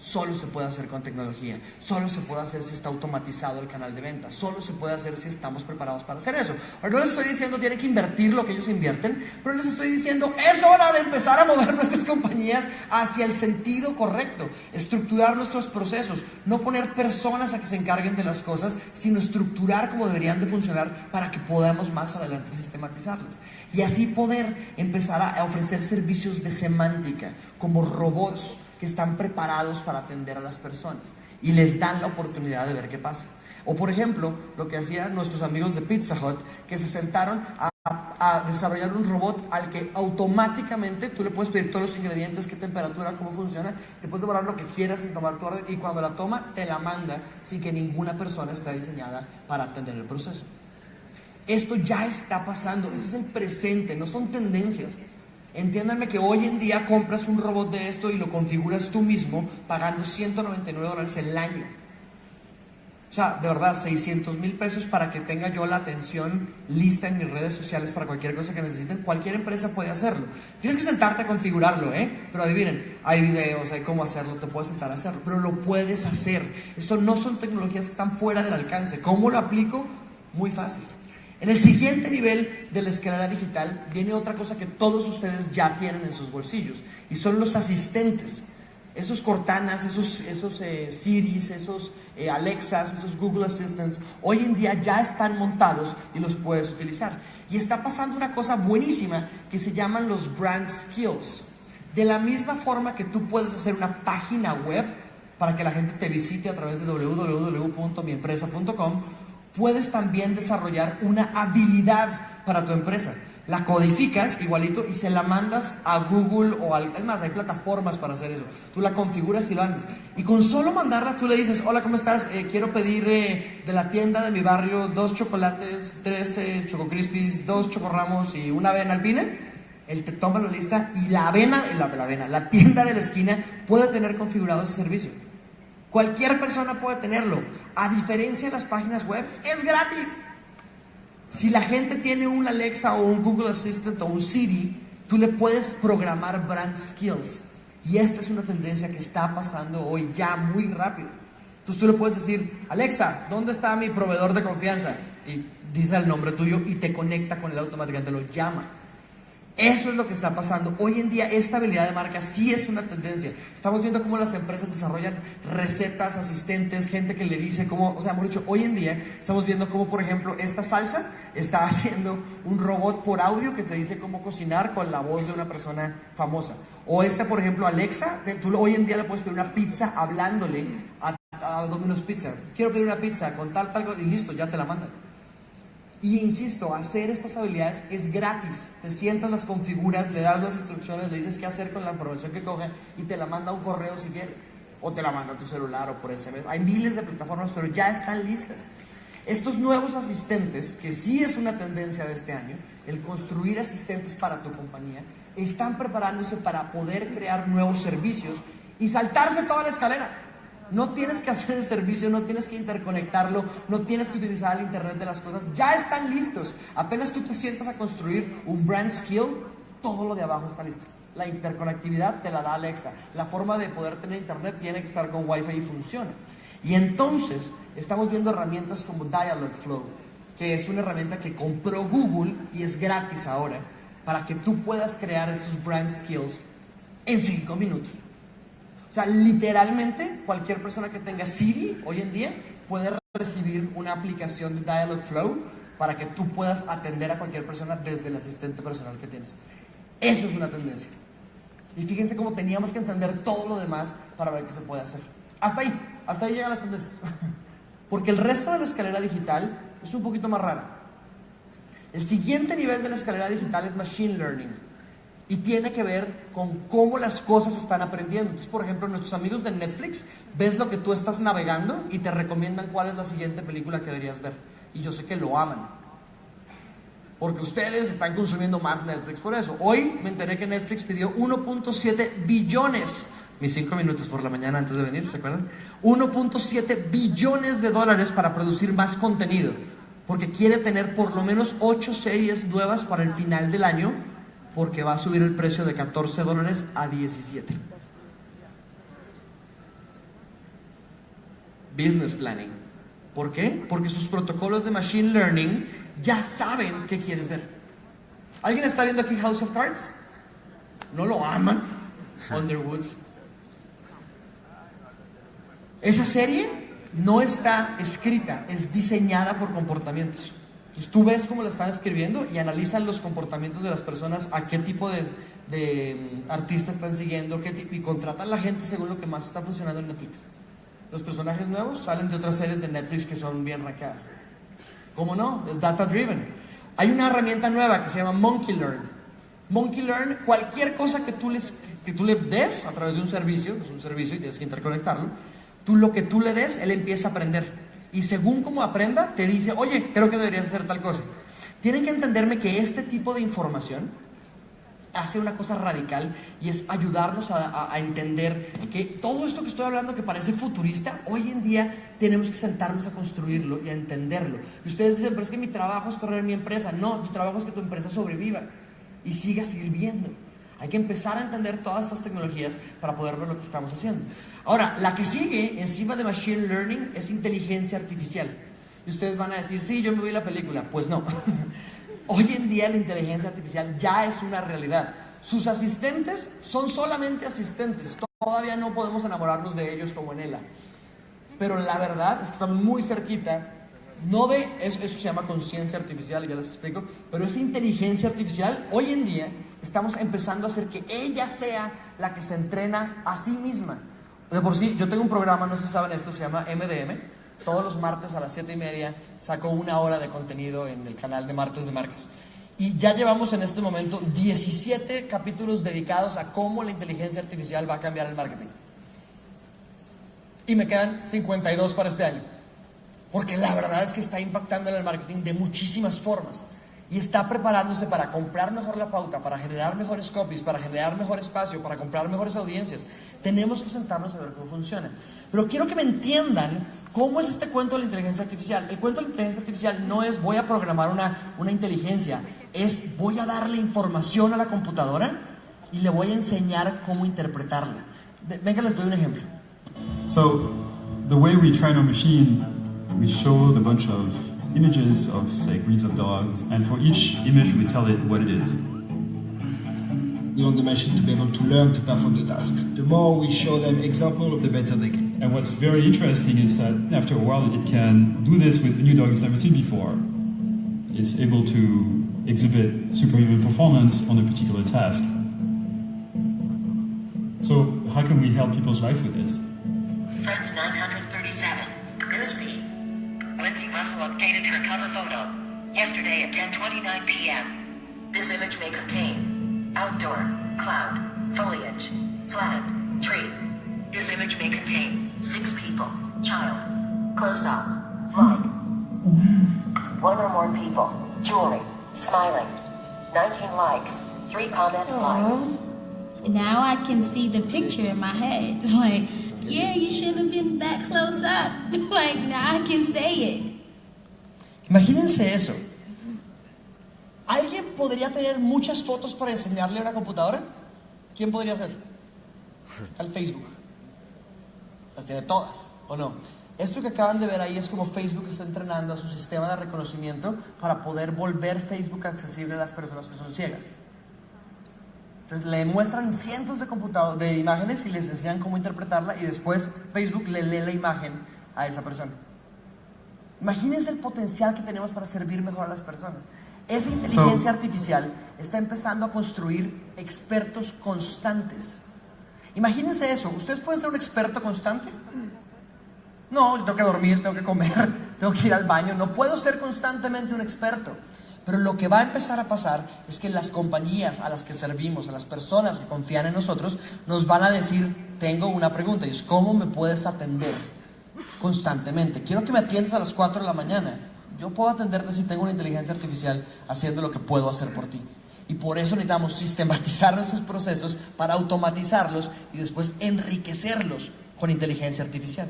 S1: solo se puede hacer con tecnología, solo se puede hacer si está automatizado el canal de venta, solo se puede hacer si estamos preparados para hacer eso. Ahora no les estoy diciendo tienen que invertir lo que ellos invierten, pero les estoy diciendo es hora de empezar a mover nuestras compañías hacia el sentido correcto, estructurar nuestros procesos, no poner personas a que se encarguen de las cosas, sino estructurar como deberían de funcionar para que podamos más adelante sistematizarlas. Y así poder empezar a ofrecer servicios de semántica, como robots, que están preparados para atender a las personas y les dan la oportunidad de ver qué pasa. O por ejemplo, lo que hacían nuestros amigos de Pizza Hut, que se sentaron a, desarrollar un robot al que automáticamente tú le puedes pedir todos los ingredientes, qué temperatura, cómo funciona, te puedes devorar lo que quieras tomar tu orden y cuando la toma te la manda sin que ninguna persona esté diseñada para atender el proceso. Esto ya está pasando, ese es el presente, no son tendencias. Entiéndanme que hoy en día compras un robot de esto y lo configuras tú mismo pagando 199 dólares el año. O sea, de verdad, 600 mil pesos para que tenga yo la atención lista en mis redes sociales para cualquier cosa que necesiten. Cualquier empresa puede hacerlo. Tienes que sentarte a configurarlo, ¿eh? Pero adivinen, hay videos, hay cómo hacerlo, te puedes sentar a hacerlo, pero lo puedes hacer. Eso no son tecnologías que están fuera del alcance. ¿Cómo lo aplico? Muy fácil. En el siguiente nivel de la escalera digital viene otra cosa que todos ustedes ya tienen en sus bolsillos y son los asistentes. Esos Cortanas, esos, esos eh, Siris, esos eh, Alexas, esos Google Assistants, hoy en día ya están montados y los puedes utilizar. Y está pasando una cosa buenísima que se llaman los brand skills. De la misma forma que tú puedes hacer una página web para que la gente te visite a través de www.miempresa.com, puedes también desarrollar una habilidad para tu empresa. La codificas igualito y se la mandas a Google o al... Es más, hay plataformas para hacer eso. Tú la configuras y lo andas. Y con solo mandarla tú le dices, hola, ¿cómo estás? Eh, quiero pedir eh, de la tienda de mi barrio dos chocolates, tres eh, choco crispies, dos chocorramos y una avena alpine él te toma la lista y la avena, la, la avena, la tienda de la esquina puede tener configurado ese servicio. Cualquier persona puede tenerlo. A diferencia de las páginas web, es gratis. Si la gente tiene un Alexa o un Google Assistant o un Siri, tú le puedes programar brand skills. Y esta es una tendencia que está pasando hoy ya muy rápido. Entonces tú le puedes decir, Alexa, ¿dónde está mi proveedor de confianza? Y dice el nombre tuyo y te conecta con él automáticamente, lo llama. Eso es lo que está pasando. Hoy en día esta habilidad de marca sí es una tendencia. Estamos viendo cómo las empresas desarrollan recetas, asistentes, gente que le dice cómo, o sea, hemos dicho, hoy en día estamos viendo cómo, por ejemplo, esta salsa está haciendo un robot por audio que te dice cómo cocinar con la voz de una persona famosa. O esta, por ejemplo, Alexa, tú hoy en día le puedes pedir una pizza hablándole a, Domino's Pizza. Quiero pedir una pizza con tal, tal, y listo, ya te la mandan. Y insisto, hacer estas habilidades es gratis. Te sientas, las configuras, le das las instrucciones, le dices qué hacer con la información que coge y te la manda un correo si quieres. O te la manda a tu celular o por SMS. Hay miles de plataformas, pero ya están listas. Estos nuevos asistentes, que sí es una tendencia de este año, el construir asistentes para tu compañía, están preparándose para poder crear nuevos servicios y saltarse toda la escalera. No tienes que hacer el servicio, no tienes que interconectarlo, no tienes que utilizar el Internet de las cosas. Ya están listos. Apenas tú te sientas a construir un brand skill, todo lo de abajo está listo. La interconectividad te la da Alexa. La forma de poder tener Internet tiene que estar con Wi-Fi y funciona. Y entonces estamos viendo herramientas como Dialogflow, que es una herramienta que compró Google y es gratis ahora, para que tú puedas crear estos brand skills en 5 minutos. O sea, literalmente cualquier persona que tenga Siri hoy en día puede recibir una aplicación de Dialogflow para que tú puedas atender a cualquier persona desde el asistente personal que tienes. Eso es una tendencia. Y fíjense cómo teníamos que entender todo lo demás para ver qué se puede hacer. Hasta ahí, hasta ahí llegan las tendencias. Porque el resto de la escalera digital es un poquito más rara. El siguiente nivel de la escalera digital es Machine Learning y tiene que ver con cómo las cosas están aprendiendo. Entonces, por ejemplo, nuestros amigos de Netflix, ves lo que tú estás navegando y te recomiendan cuál es la siguiente película que deberías ver. Y yo sé que lo aman. Porque ustedes están consumiendo más Netflix por eso. Hoy me enteré que Netflix pidió 1.7 billones, mis 5 minutos por la mañana antes de venir, ¿se acuerdan? 1.7 billones de dólares para producir más contenido. Porque quiere tener por lo menos 8 series nuevas para el final del año porque va a subir el precio de 14 dólares a 17. Business planning. ¿Por qué? Porque sus protocolos de machine learning ya saben qué quieres ver. ¿Alguien está viendo aquí House of Cards? ¿No lo aman? Underwoods. Esa serie no está escrita, es diseñada por comportamientos. Entonces tú ves cómo la están escribiendo y analizan los comportamientos de las personas, a qué tipo de, mm, artista están siguiendo, qué tipo, y contratan a la gente según lo que más está funcionando en Netflix. Los personajes nuevos salen de otras series de Netflix que son bien racadas. ¿Cómo no? Es data driven. Hay una herramienta nueva que se llama Monkey Learn. Monkey Learn, cualquier cosa que tú, les, le des a través de un servicio, es un servicio y tienes que interconectarlo, tú lo que tú le des, él empieza a aprender y según como aprenda, te dice, oye, creo que deberías hacer tal cosa. Tienen que entenderme que este tipo de información hace una cosa radical y es ayudarnos a, entender que todo esto que estoy hablando que parece futurista, hoy en día tenemos que sentarnos a construirlo y a entenderlo. Y ustedes dicen, pero es que mi trabajo es correr mi empresa. No, tu trabajo es que tu empresa sobreviva y siga sirviendo. Hay que empezar a entender todas estas tecnologías para poder ver lo que estamos haciendo. Ahora, la que sigue encima de Machine Learning es inteligencia artificial. Y ustedes van a decir, sí, yo me vi la película. Pues no. Hoy en día la inteligencia artificial ya es una realidad. Sus asistentes son solamente asistentes. Todavía no podemos enamorarnos de ellos como en ELA. Pero la verdad es que estamos muy cerquita. No de, eso, eso se llama conciencia artificial, ya les explico. Pero esa inteligencia artificial hoy en día estamos empezando a hacer que ella sea la que se entrena a sí misma. De por sí, yo tengo un programa, no sé si saben esto, se llama MDM. Todos los martes a las 7 y media saco una hora de contenido en el canal de Martes de Marcas. Y ya llevamos en este momento 17 capítulos dedicados a cómo la inteligencia artificial va a cambiar el marketing. Y me quedan 52 para este año. Porque la verdad es que está impactando en el marketing de muchísimas formas. Y está preparándose para comprar mejor la pauta, para generar mejores copies, para generar mejor espacio, para comprar mejores audiencias, tenemos que sentarnos a ver cómo funciona. Pero quiero que me entiendan cómo es este cuento de la inteligencia artificial. El cuento de la inteligencia artificial no es voy a programar una, una inteligencia, es voy a darle información a la computadora y le voy a enseñar cómo interpretarla. Ve- Venga, les doy un ejemplo.
S6: So, the way we train our machine, we show a bunch of images of, say, breeds of dogs, and for each image we tell it what it is.
S7: We want the machine to be able to learn to perform the tasks. The more we show them example, the better they get.
S6: And what's very interesting is that after a while it can do this with new dog it's never seen before. It's able to exhibit superhuman performance on a particular task. So, how can we help people's life with this?
S8: Friends 937. Russell updated her cover photo. Yesterday at 10.29 p.m. This image may contain outdoor, cloud, foliage, flattened, tree. This image may contain six people, child, close up, like. One or more people, jewelry, smiling. 19 likes, three comments like.
S9: Now I can see the picture in my head. Like, yeah, you shouldn't have been that close up. like, now I can say it.
S1: Imagínense eso. ¿Alguien podría tener muchas fotos para enseñarle a una computadora? ¿Quién podría ser? Al Facebook. Las tiene todas, ¿o no? Esto que acaban de ver ahí es como Facebook está entrenando a su sistema de reconocimiento para poder volver Facebook accesible a las personas que son ciegas. Entonces le muestran cientos de computadores, de imágenes y les enseñan cómo interpretarla y después Facebook le lee la imagen a esa persona. Imagínense el potencial que tenemos para servir mejor a las personas. Esa inteligencia artificial está empezando a construir expertos constantes. Imagínense eso. ¿Ustedes pueden ser un experto constante? No, yo tengo que dormir, tengo que comer, tengo que ir al baño. No puedo ser constantemente un experto. Pero lo que va a empezar a pasar es que las compañías a las que servimos, a las personas que confían en nosotros, nos van a decir, tengo una pregunta, y es, ¿cómo me puedes atender constantemente? Quiero que me atiendas a las 4 de la mañana. Yo puedo atenderte si tengo una inteligencia artificial haciendo lo que puedo hacer por ti. Y por eso necesitamos sistematizar nuestros procesos para automatizarlos y después enriquecerlos con inteligencia artificial.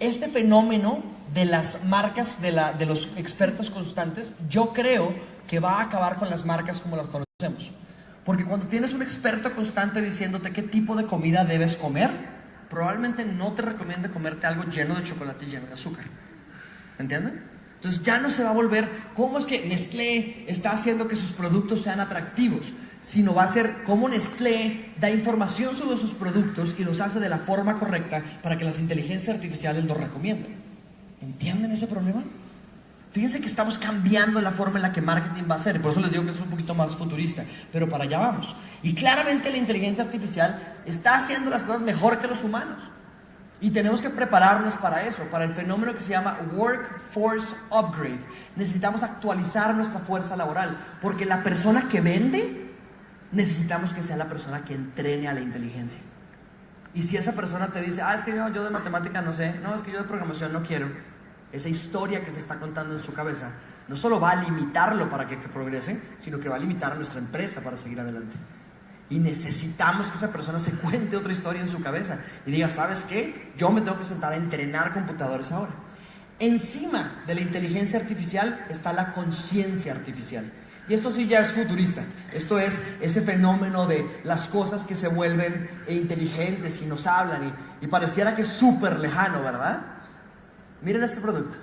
S1: Este fenómeno de las marcas, de, la, de los expertos constantes, yo creo que va a acabar con las marcas como las conocemos. Porque cuando tienes un experto constante diciéndote qué tipo de comida debes comer, probablemente no te recomiende comerte algo lleno de chocolate y lleno de azúcar. ¿Entienden? Entonces ya no se va a volver, ¿cómo es que Nestlé está haciendo que sus productos sean atractivos? Sino va a ser cómo Nestlé da información sobre sus productos y los hace de la forma correcta para que las inteligencias artificiales los recomienden. ¿Entienden ese problema? Fíjense que estamos cambiando la forma en la que marketing va a ser, por eso les digo que es un poquito más futurista, pero para allá vamos. Y claramente la inteligencia artificial está haciendo las cosas mejor que los humanos. Y tenemos que prepararnos para eso, para el fenómeno que se llama Workforce Upgrade. Necesitamos actualizar nuestra fuerza laboral, porque la persona que vende, necesitamos que sea la persona que entrene a la inteligencia. Y si esa persona te dice, ah, es que yo, yo de matemática no sé, no, es que yo de programación no quiero, esa historia que se está contando en su cabeza, no solo va a limitarlo para que, progrese, sino que va a limitar nuestra empresa para seguir adelante. Y necesitamos que esa persona se cuente otra historia en su cabeza y diga, ¿sabes qué? Yo me tengo que sentar a entrenar computadores ahora. Encima de la inteligencia artificial está la conciencia artificial. Y esto sí ya es futurista. Esto es ese fenómeno de las cosas que se vuelven inteligentes y nos hablan y, y pareciera que es súper lejano, ¿verdad? Miren este producto.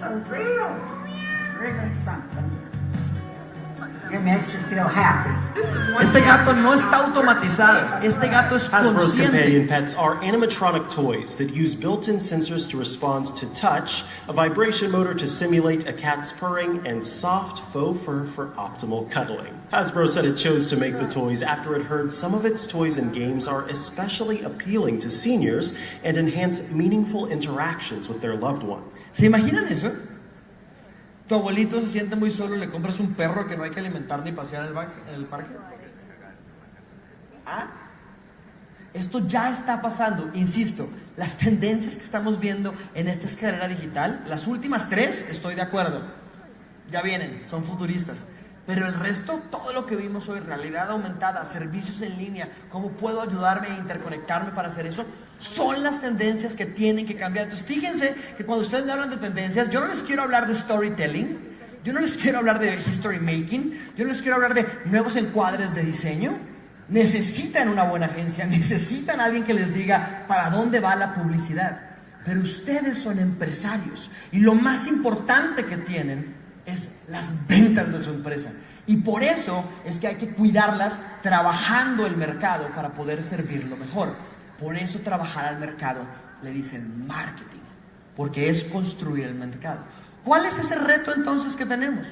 S10: so real. It's really something. It makes you feel happy.
S1: Este gato no está automatizado. Este gato es
S11: Hasbro's companion pets are animatronic toys that use built-in sensors to respond to touch, a vibration motor to simulate a cat's purring, and soft faux fur for optimal cuddling. Hasbro said it chose to make the toys after it heard some of its toys and games are especially appealing to seniors and enhance meaningful interactions with their loved one.
S1: ¿Se imaginan eso? Tu abuelito se siente muy solo le compras un perro que no hay que alimentar ni pasear en el, en el parque. ¿Ah? Esto ya está pasando, insisto, las tendencias que estamos viendo en esta escalera digital, las últimas tres, estoy de acuerdo, ya vienen, son futuristas. Pero el resto, todo lo que vimos hoy, realidad aumentada, servicios en línea, cómo puedo ayudarme e interconectarme para hacer eso, son las tendencias que tienen que cambiar. Entonces, fíjense que cuando ustedes me hablan de tendencias, yo no les quiero hablar de storytelling, yo no les quiero hablar de history making, yo no les quiero hablar de nuevos encuadres de diseño. Necesitan una buena agencia, necesitan alguien que les diga para dónde va la publicidad. Pero ustedes son empresarios y lo más importante que tienen es las ventas de su empresa. Y por eso es que hay que cuidarlas trabajando el mercado para poder servirlo mejor. Por eso trabajar al mercado le dicen marketing, porque es construir el mercado. ¿Cuál es ese reto entonces que tenemos?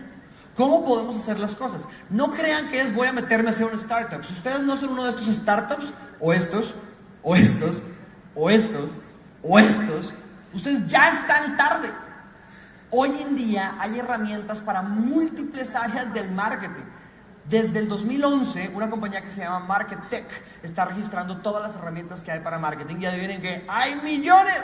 S1: ¿Cómo podemos hacer las cosas? No crean que es voy a meterme a hacer un startup. Si ustedes no son uno de estos startups, o estos, o estos, o estos, o estos, ustedes ya están tarde. Hoy en día hay herramientas para múltiples áreas del marketing. Desde el 2011, una compañía que se llama MarketTech está registrando todas las herramientas que hay para marketing y adivinen que hay millones.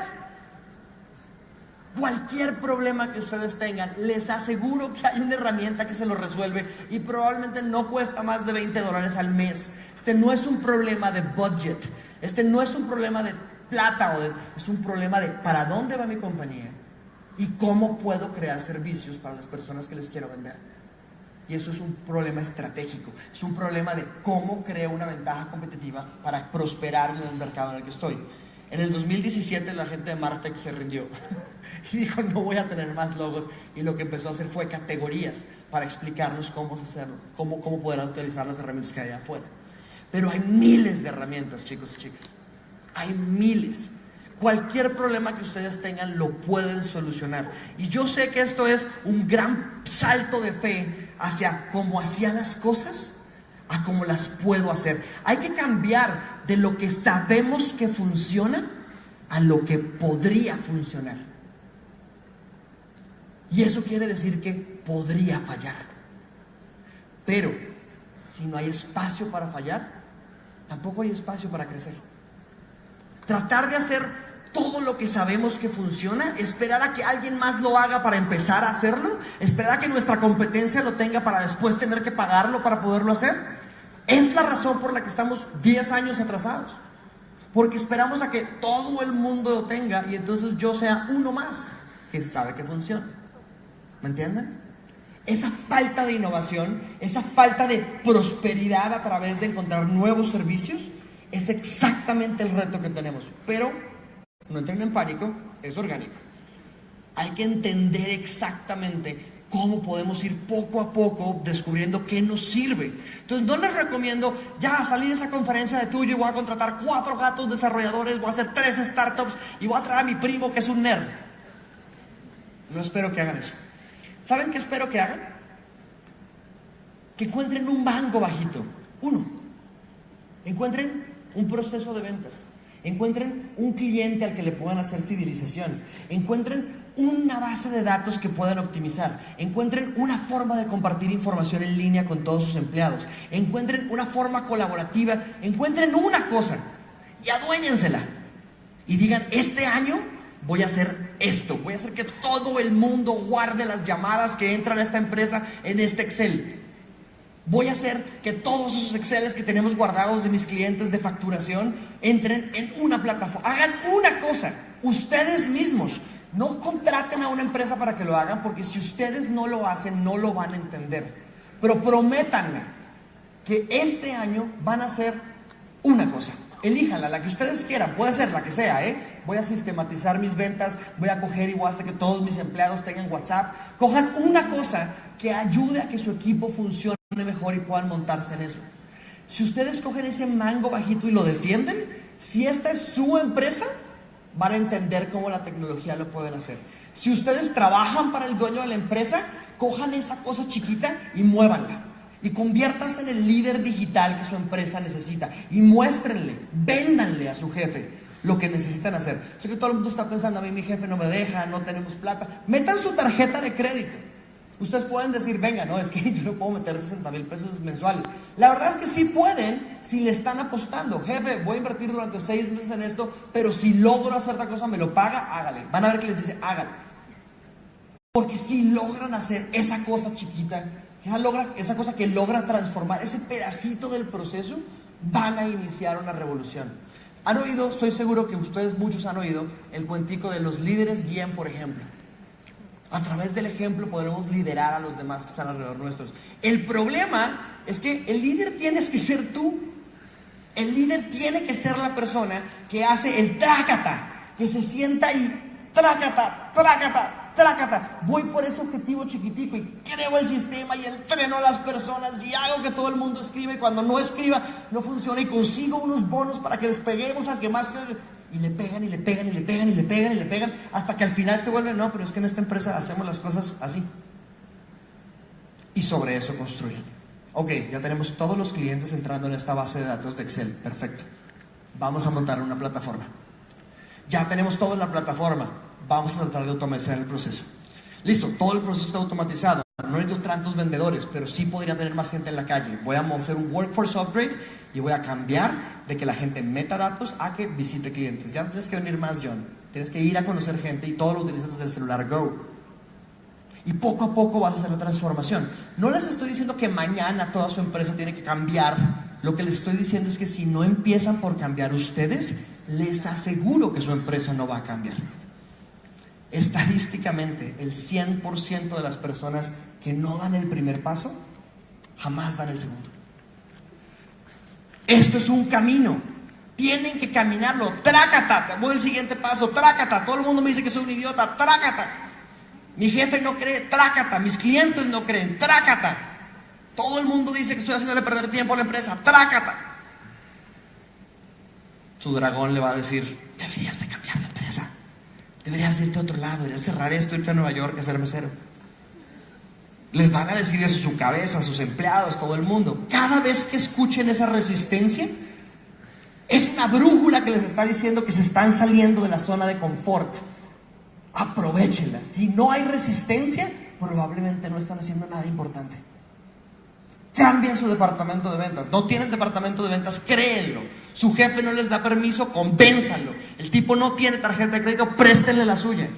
S1: Cualquier problema que ustedes tengan, les aseguro que hay una herramienta que se lo resuelve y probablemente no cuesta más de 20 dólares al mes. Este no es un problema de budget, este no es un problema de plata, o es un problema de para dónde va mi compañía y cómo puedo crear servicios para las personas que les quiero vender. Y eso es un problema estratégico, es un problema de cómo creo una ventaja competitiva para prosperar en el mercado en el que estoy. En el 2017 la gente de Martech se rindió y dijo no voy a tener más logos y lo que empezó a hacer fue categorías para explicarnos cómo hacerlo, cómo, cómo poder utilizar las herramientas que hay afuera. Pero hay miles de herramientas, chicos y chicas. Hay miles. Cualquier problema que ustedes tengan lo pueden solucionar. Y yo sé que esto es un gran salto de fe hacia cómo hacía las cosas a cómo las puedo hacer. Hay que cambiar de lo que sabemos que funciona a lo que podría funcionar. Y eso quiere decir que podría fallar. Pero si no hay espacio para fallar, tampoco hay espacio para crecer. Tratar de hacer todo lo que sabemos que funciona, esperar a que alguien más lo haga para empezar a hacerlo, esperar a que nuestra competencia lo tenga para después tener que pagarlo para poderlo hacer, es la razón por la que estamos 10 años atrasados. Porque esperamos a que todo el mundo lo tenga y entonces yo sea uno más que sabe que funciona. ¿Me entienden? Esa falta de innovación, esa falta de prosperidad a través de encontrar nuevos servicios, es exactamente el reto que tenemos. Pero no entren en pánico, es orgánico. Hay que entender exactamente cómo podemos ir poco a poco descubriendo qué nos sirve. Entonces, no les recomiendo ya salir de esa conferencia de tuyo y voy a contratar cuatro gatos desarrolladores, voy a hacer tres startups y voy a traer a mi primo que es un nerd. No espero que hagan eso. ¿Saben qué espero que hagan? Que encuentren un banco bajito. Uno. Encuentren un proceso de ventas. Encuentren un cliente al que le puedan hacer fidelización. Encuentren una base de datos que puedan optimizar. Encuentren una forma de compartir información en línea con todos sus empleados. Encuentren una forma colaborativa. Encuentren una cosa y aduéñensela. Y digan, este año voy a hacer esto. Voy a hacer que todo el mundo guarde las llamadas que entran a esta empresa en este Excel. Voy a hacer que todos esos Exceles que tenemos guardados de mis clientes de facturación entren en una plataforma. Hagan una cosa, ustedes mismos. No contraten a una empresa para que lo hagan, porque si ustedes no lo hacen, no lo van a entender. Pero prométanme que este año van a hacer una cosa. Elíjanla, la que ustedes quieran, puede ser la que sea, ¿eh? Voy a sistematizar mis ventas, voy a coger y voy a hacer que todos mis empleados tengan WhatsApp. Cojan una cosa que ayude a que su equipo funcione mejor y puedan montarse en eso. Si ustedes cogen ese mango bajito y lo defienden, si esta es su empresa, van a entender cómo la tecnología lo pueden hacer. Si ustedes trabajan para el dueño de la empresa, cojan esa cosa chiquita y muévanla. Y conviértanse en el líder digital que su empresa necesita. Y muéstrenle, véndanle a su jefe lo que necesitan hacer. Sé que todo el mundo está pensando, a mí mi jefe no me deja, no tenemos plata. Metan su tarjeta de crédito. Ustedes pueden decir, venga, no, es que yo no puedo meter 60 mil pesos mensuales. La verdad es que sí pueden si le están apostando. Jefe, voy a invertir durante seis meses en esto, pero si logro hacer esta cosa, me lo paga, hágale. Van a ver que les dice, hágale. Porque si logran hacer esa cosa chiquita, esa, logra, esa cosa que logra transformar, ese pedacito del proceso, van a iniciar una revolución. Han oído, estoy seguro que ustedes muchos han oído, el cuentico de los líderes guían por ejemplo. A través del ejemplo podemos liderar a los demás que están alrededor nuestros. El problema es que el líder tienes que ser tú. El líder tiene que ser la persona que hace el trácata, que se sienta y trácata, trácata, trácata. Voy por ese objetivo chiquitico y creo el sistema y entreno a las personas y hago que todo el mundo escriba y cuando no escriba no funciona y consigo unos bonos para que les peguemos al que más y le pegan y le pegan y le pegan y le pegan y le pegan hasta que al final se vuelve, no, pero es que en esta empresa hacemos las cosas así. Y sobre eso construyen. Ok, ya tenemos todos los clientes entrando en esta base de datos de Excel. Perfecto. Vamos a montar una plataforma. Ya tenemos todo en la plataforma. Vamos a tratar de automatizar el proceso. Listo, todo el proceso está automatizado. No necesito tantos vendedores, pero sí podría tener más gente en la calle. Voy a hacer un workforce upgrade y voy a cambiar de que la gente meta datos a que visite clientes. Ya no tienes que venir más, John. Tienes que ir a conocer gente y todo lo utilizas desde el celular Go. Y poco a poco vas a hacer la transformación. No les estoy diciendo que mañana toda su empresa tiene que cambiar. Lo que les estoy diciendo es que si no empiezan por cambiar ustedes, les aseguro que su empresa no va a cambiar. Estadísticamente, el 100% de las personas que no dan el primer paso, jamás dan el segundo. Esto es un camino. Tienen que caminarlo. Trácata. Voy al siguiente paso. Trácata. Todo el mundo me dice que soy un idiota. Trácata. Mi jefe no cree. Trácata. Mis clientes no creen. Trácata. Todo el mundo dice que estoy haciéndole perder tiempo a la empresa. Trácata. Su dragón le va a decir, deberías de. Deberías irte a otro lado. Deberías cerrar esto, irte a Nueva York a ser mesero. Les van a decir eso a su cabeza, a sus empleados, todo el mundo. Cada vez que escuchen esa resistencia, es una brújula que les está diciendo que se están saliendo de la zona de confort. Aprovechenla. Si no hay resistencia, probablemente no están haciendo nada importante. Cambien su departamento de ventas. No tienen departamento de ventas, créenlo. Su jefe no les da permiso, convénzanlo. El tipo no tiene tarjeta de crédito, préstenle la suya.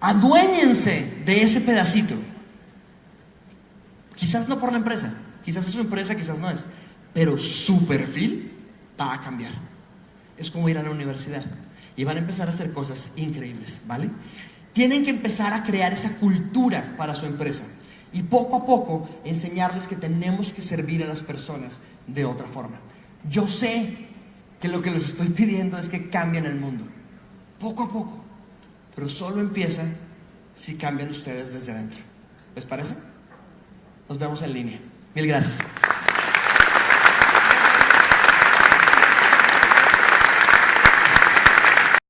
S1: Aduéñense de ese pedacito. Quizás no por la empresa, quizás es su empresa, quizás no es, pero su perfil va a cambiar. Es como ir a la universidad y van a empezar a hacer cosas increíbles, ¿vale? Tienen que empezar a crear esa cultura para su empresa y poco a poco enseñarles que tenemos que servir a las personas de otra forma. Yo sé que lo que les estoy pidiendo es que cambien el mundo, poco a poco, pero solo empieza si cambian ustedes desde adentro. ¿Les parece? Nos vemos en línea. Mil gracias.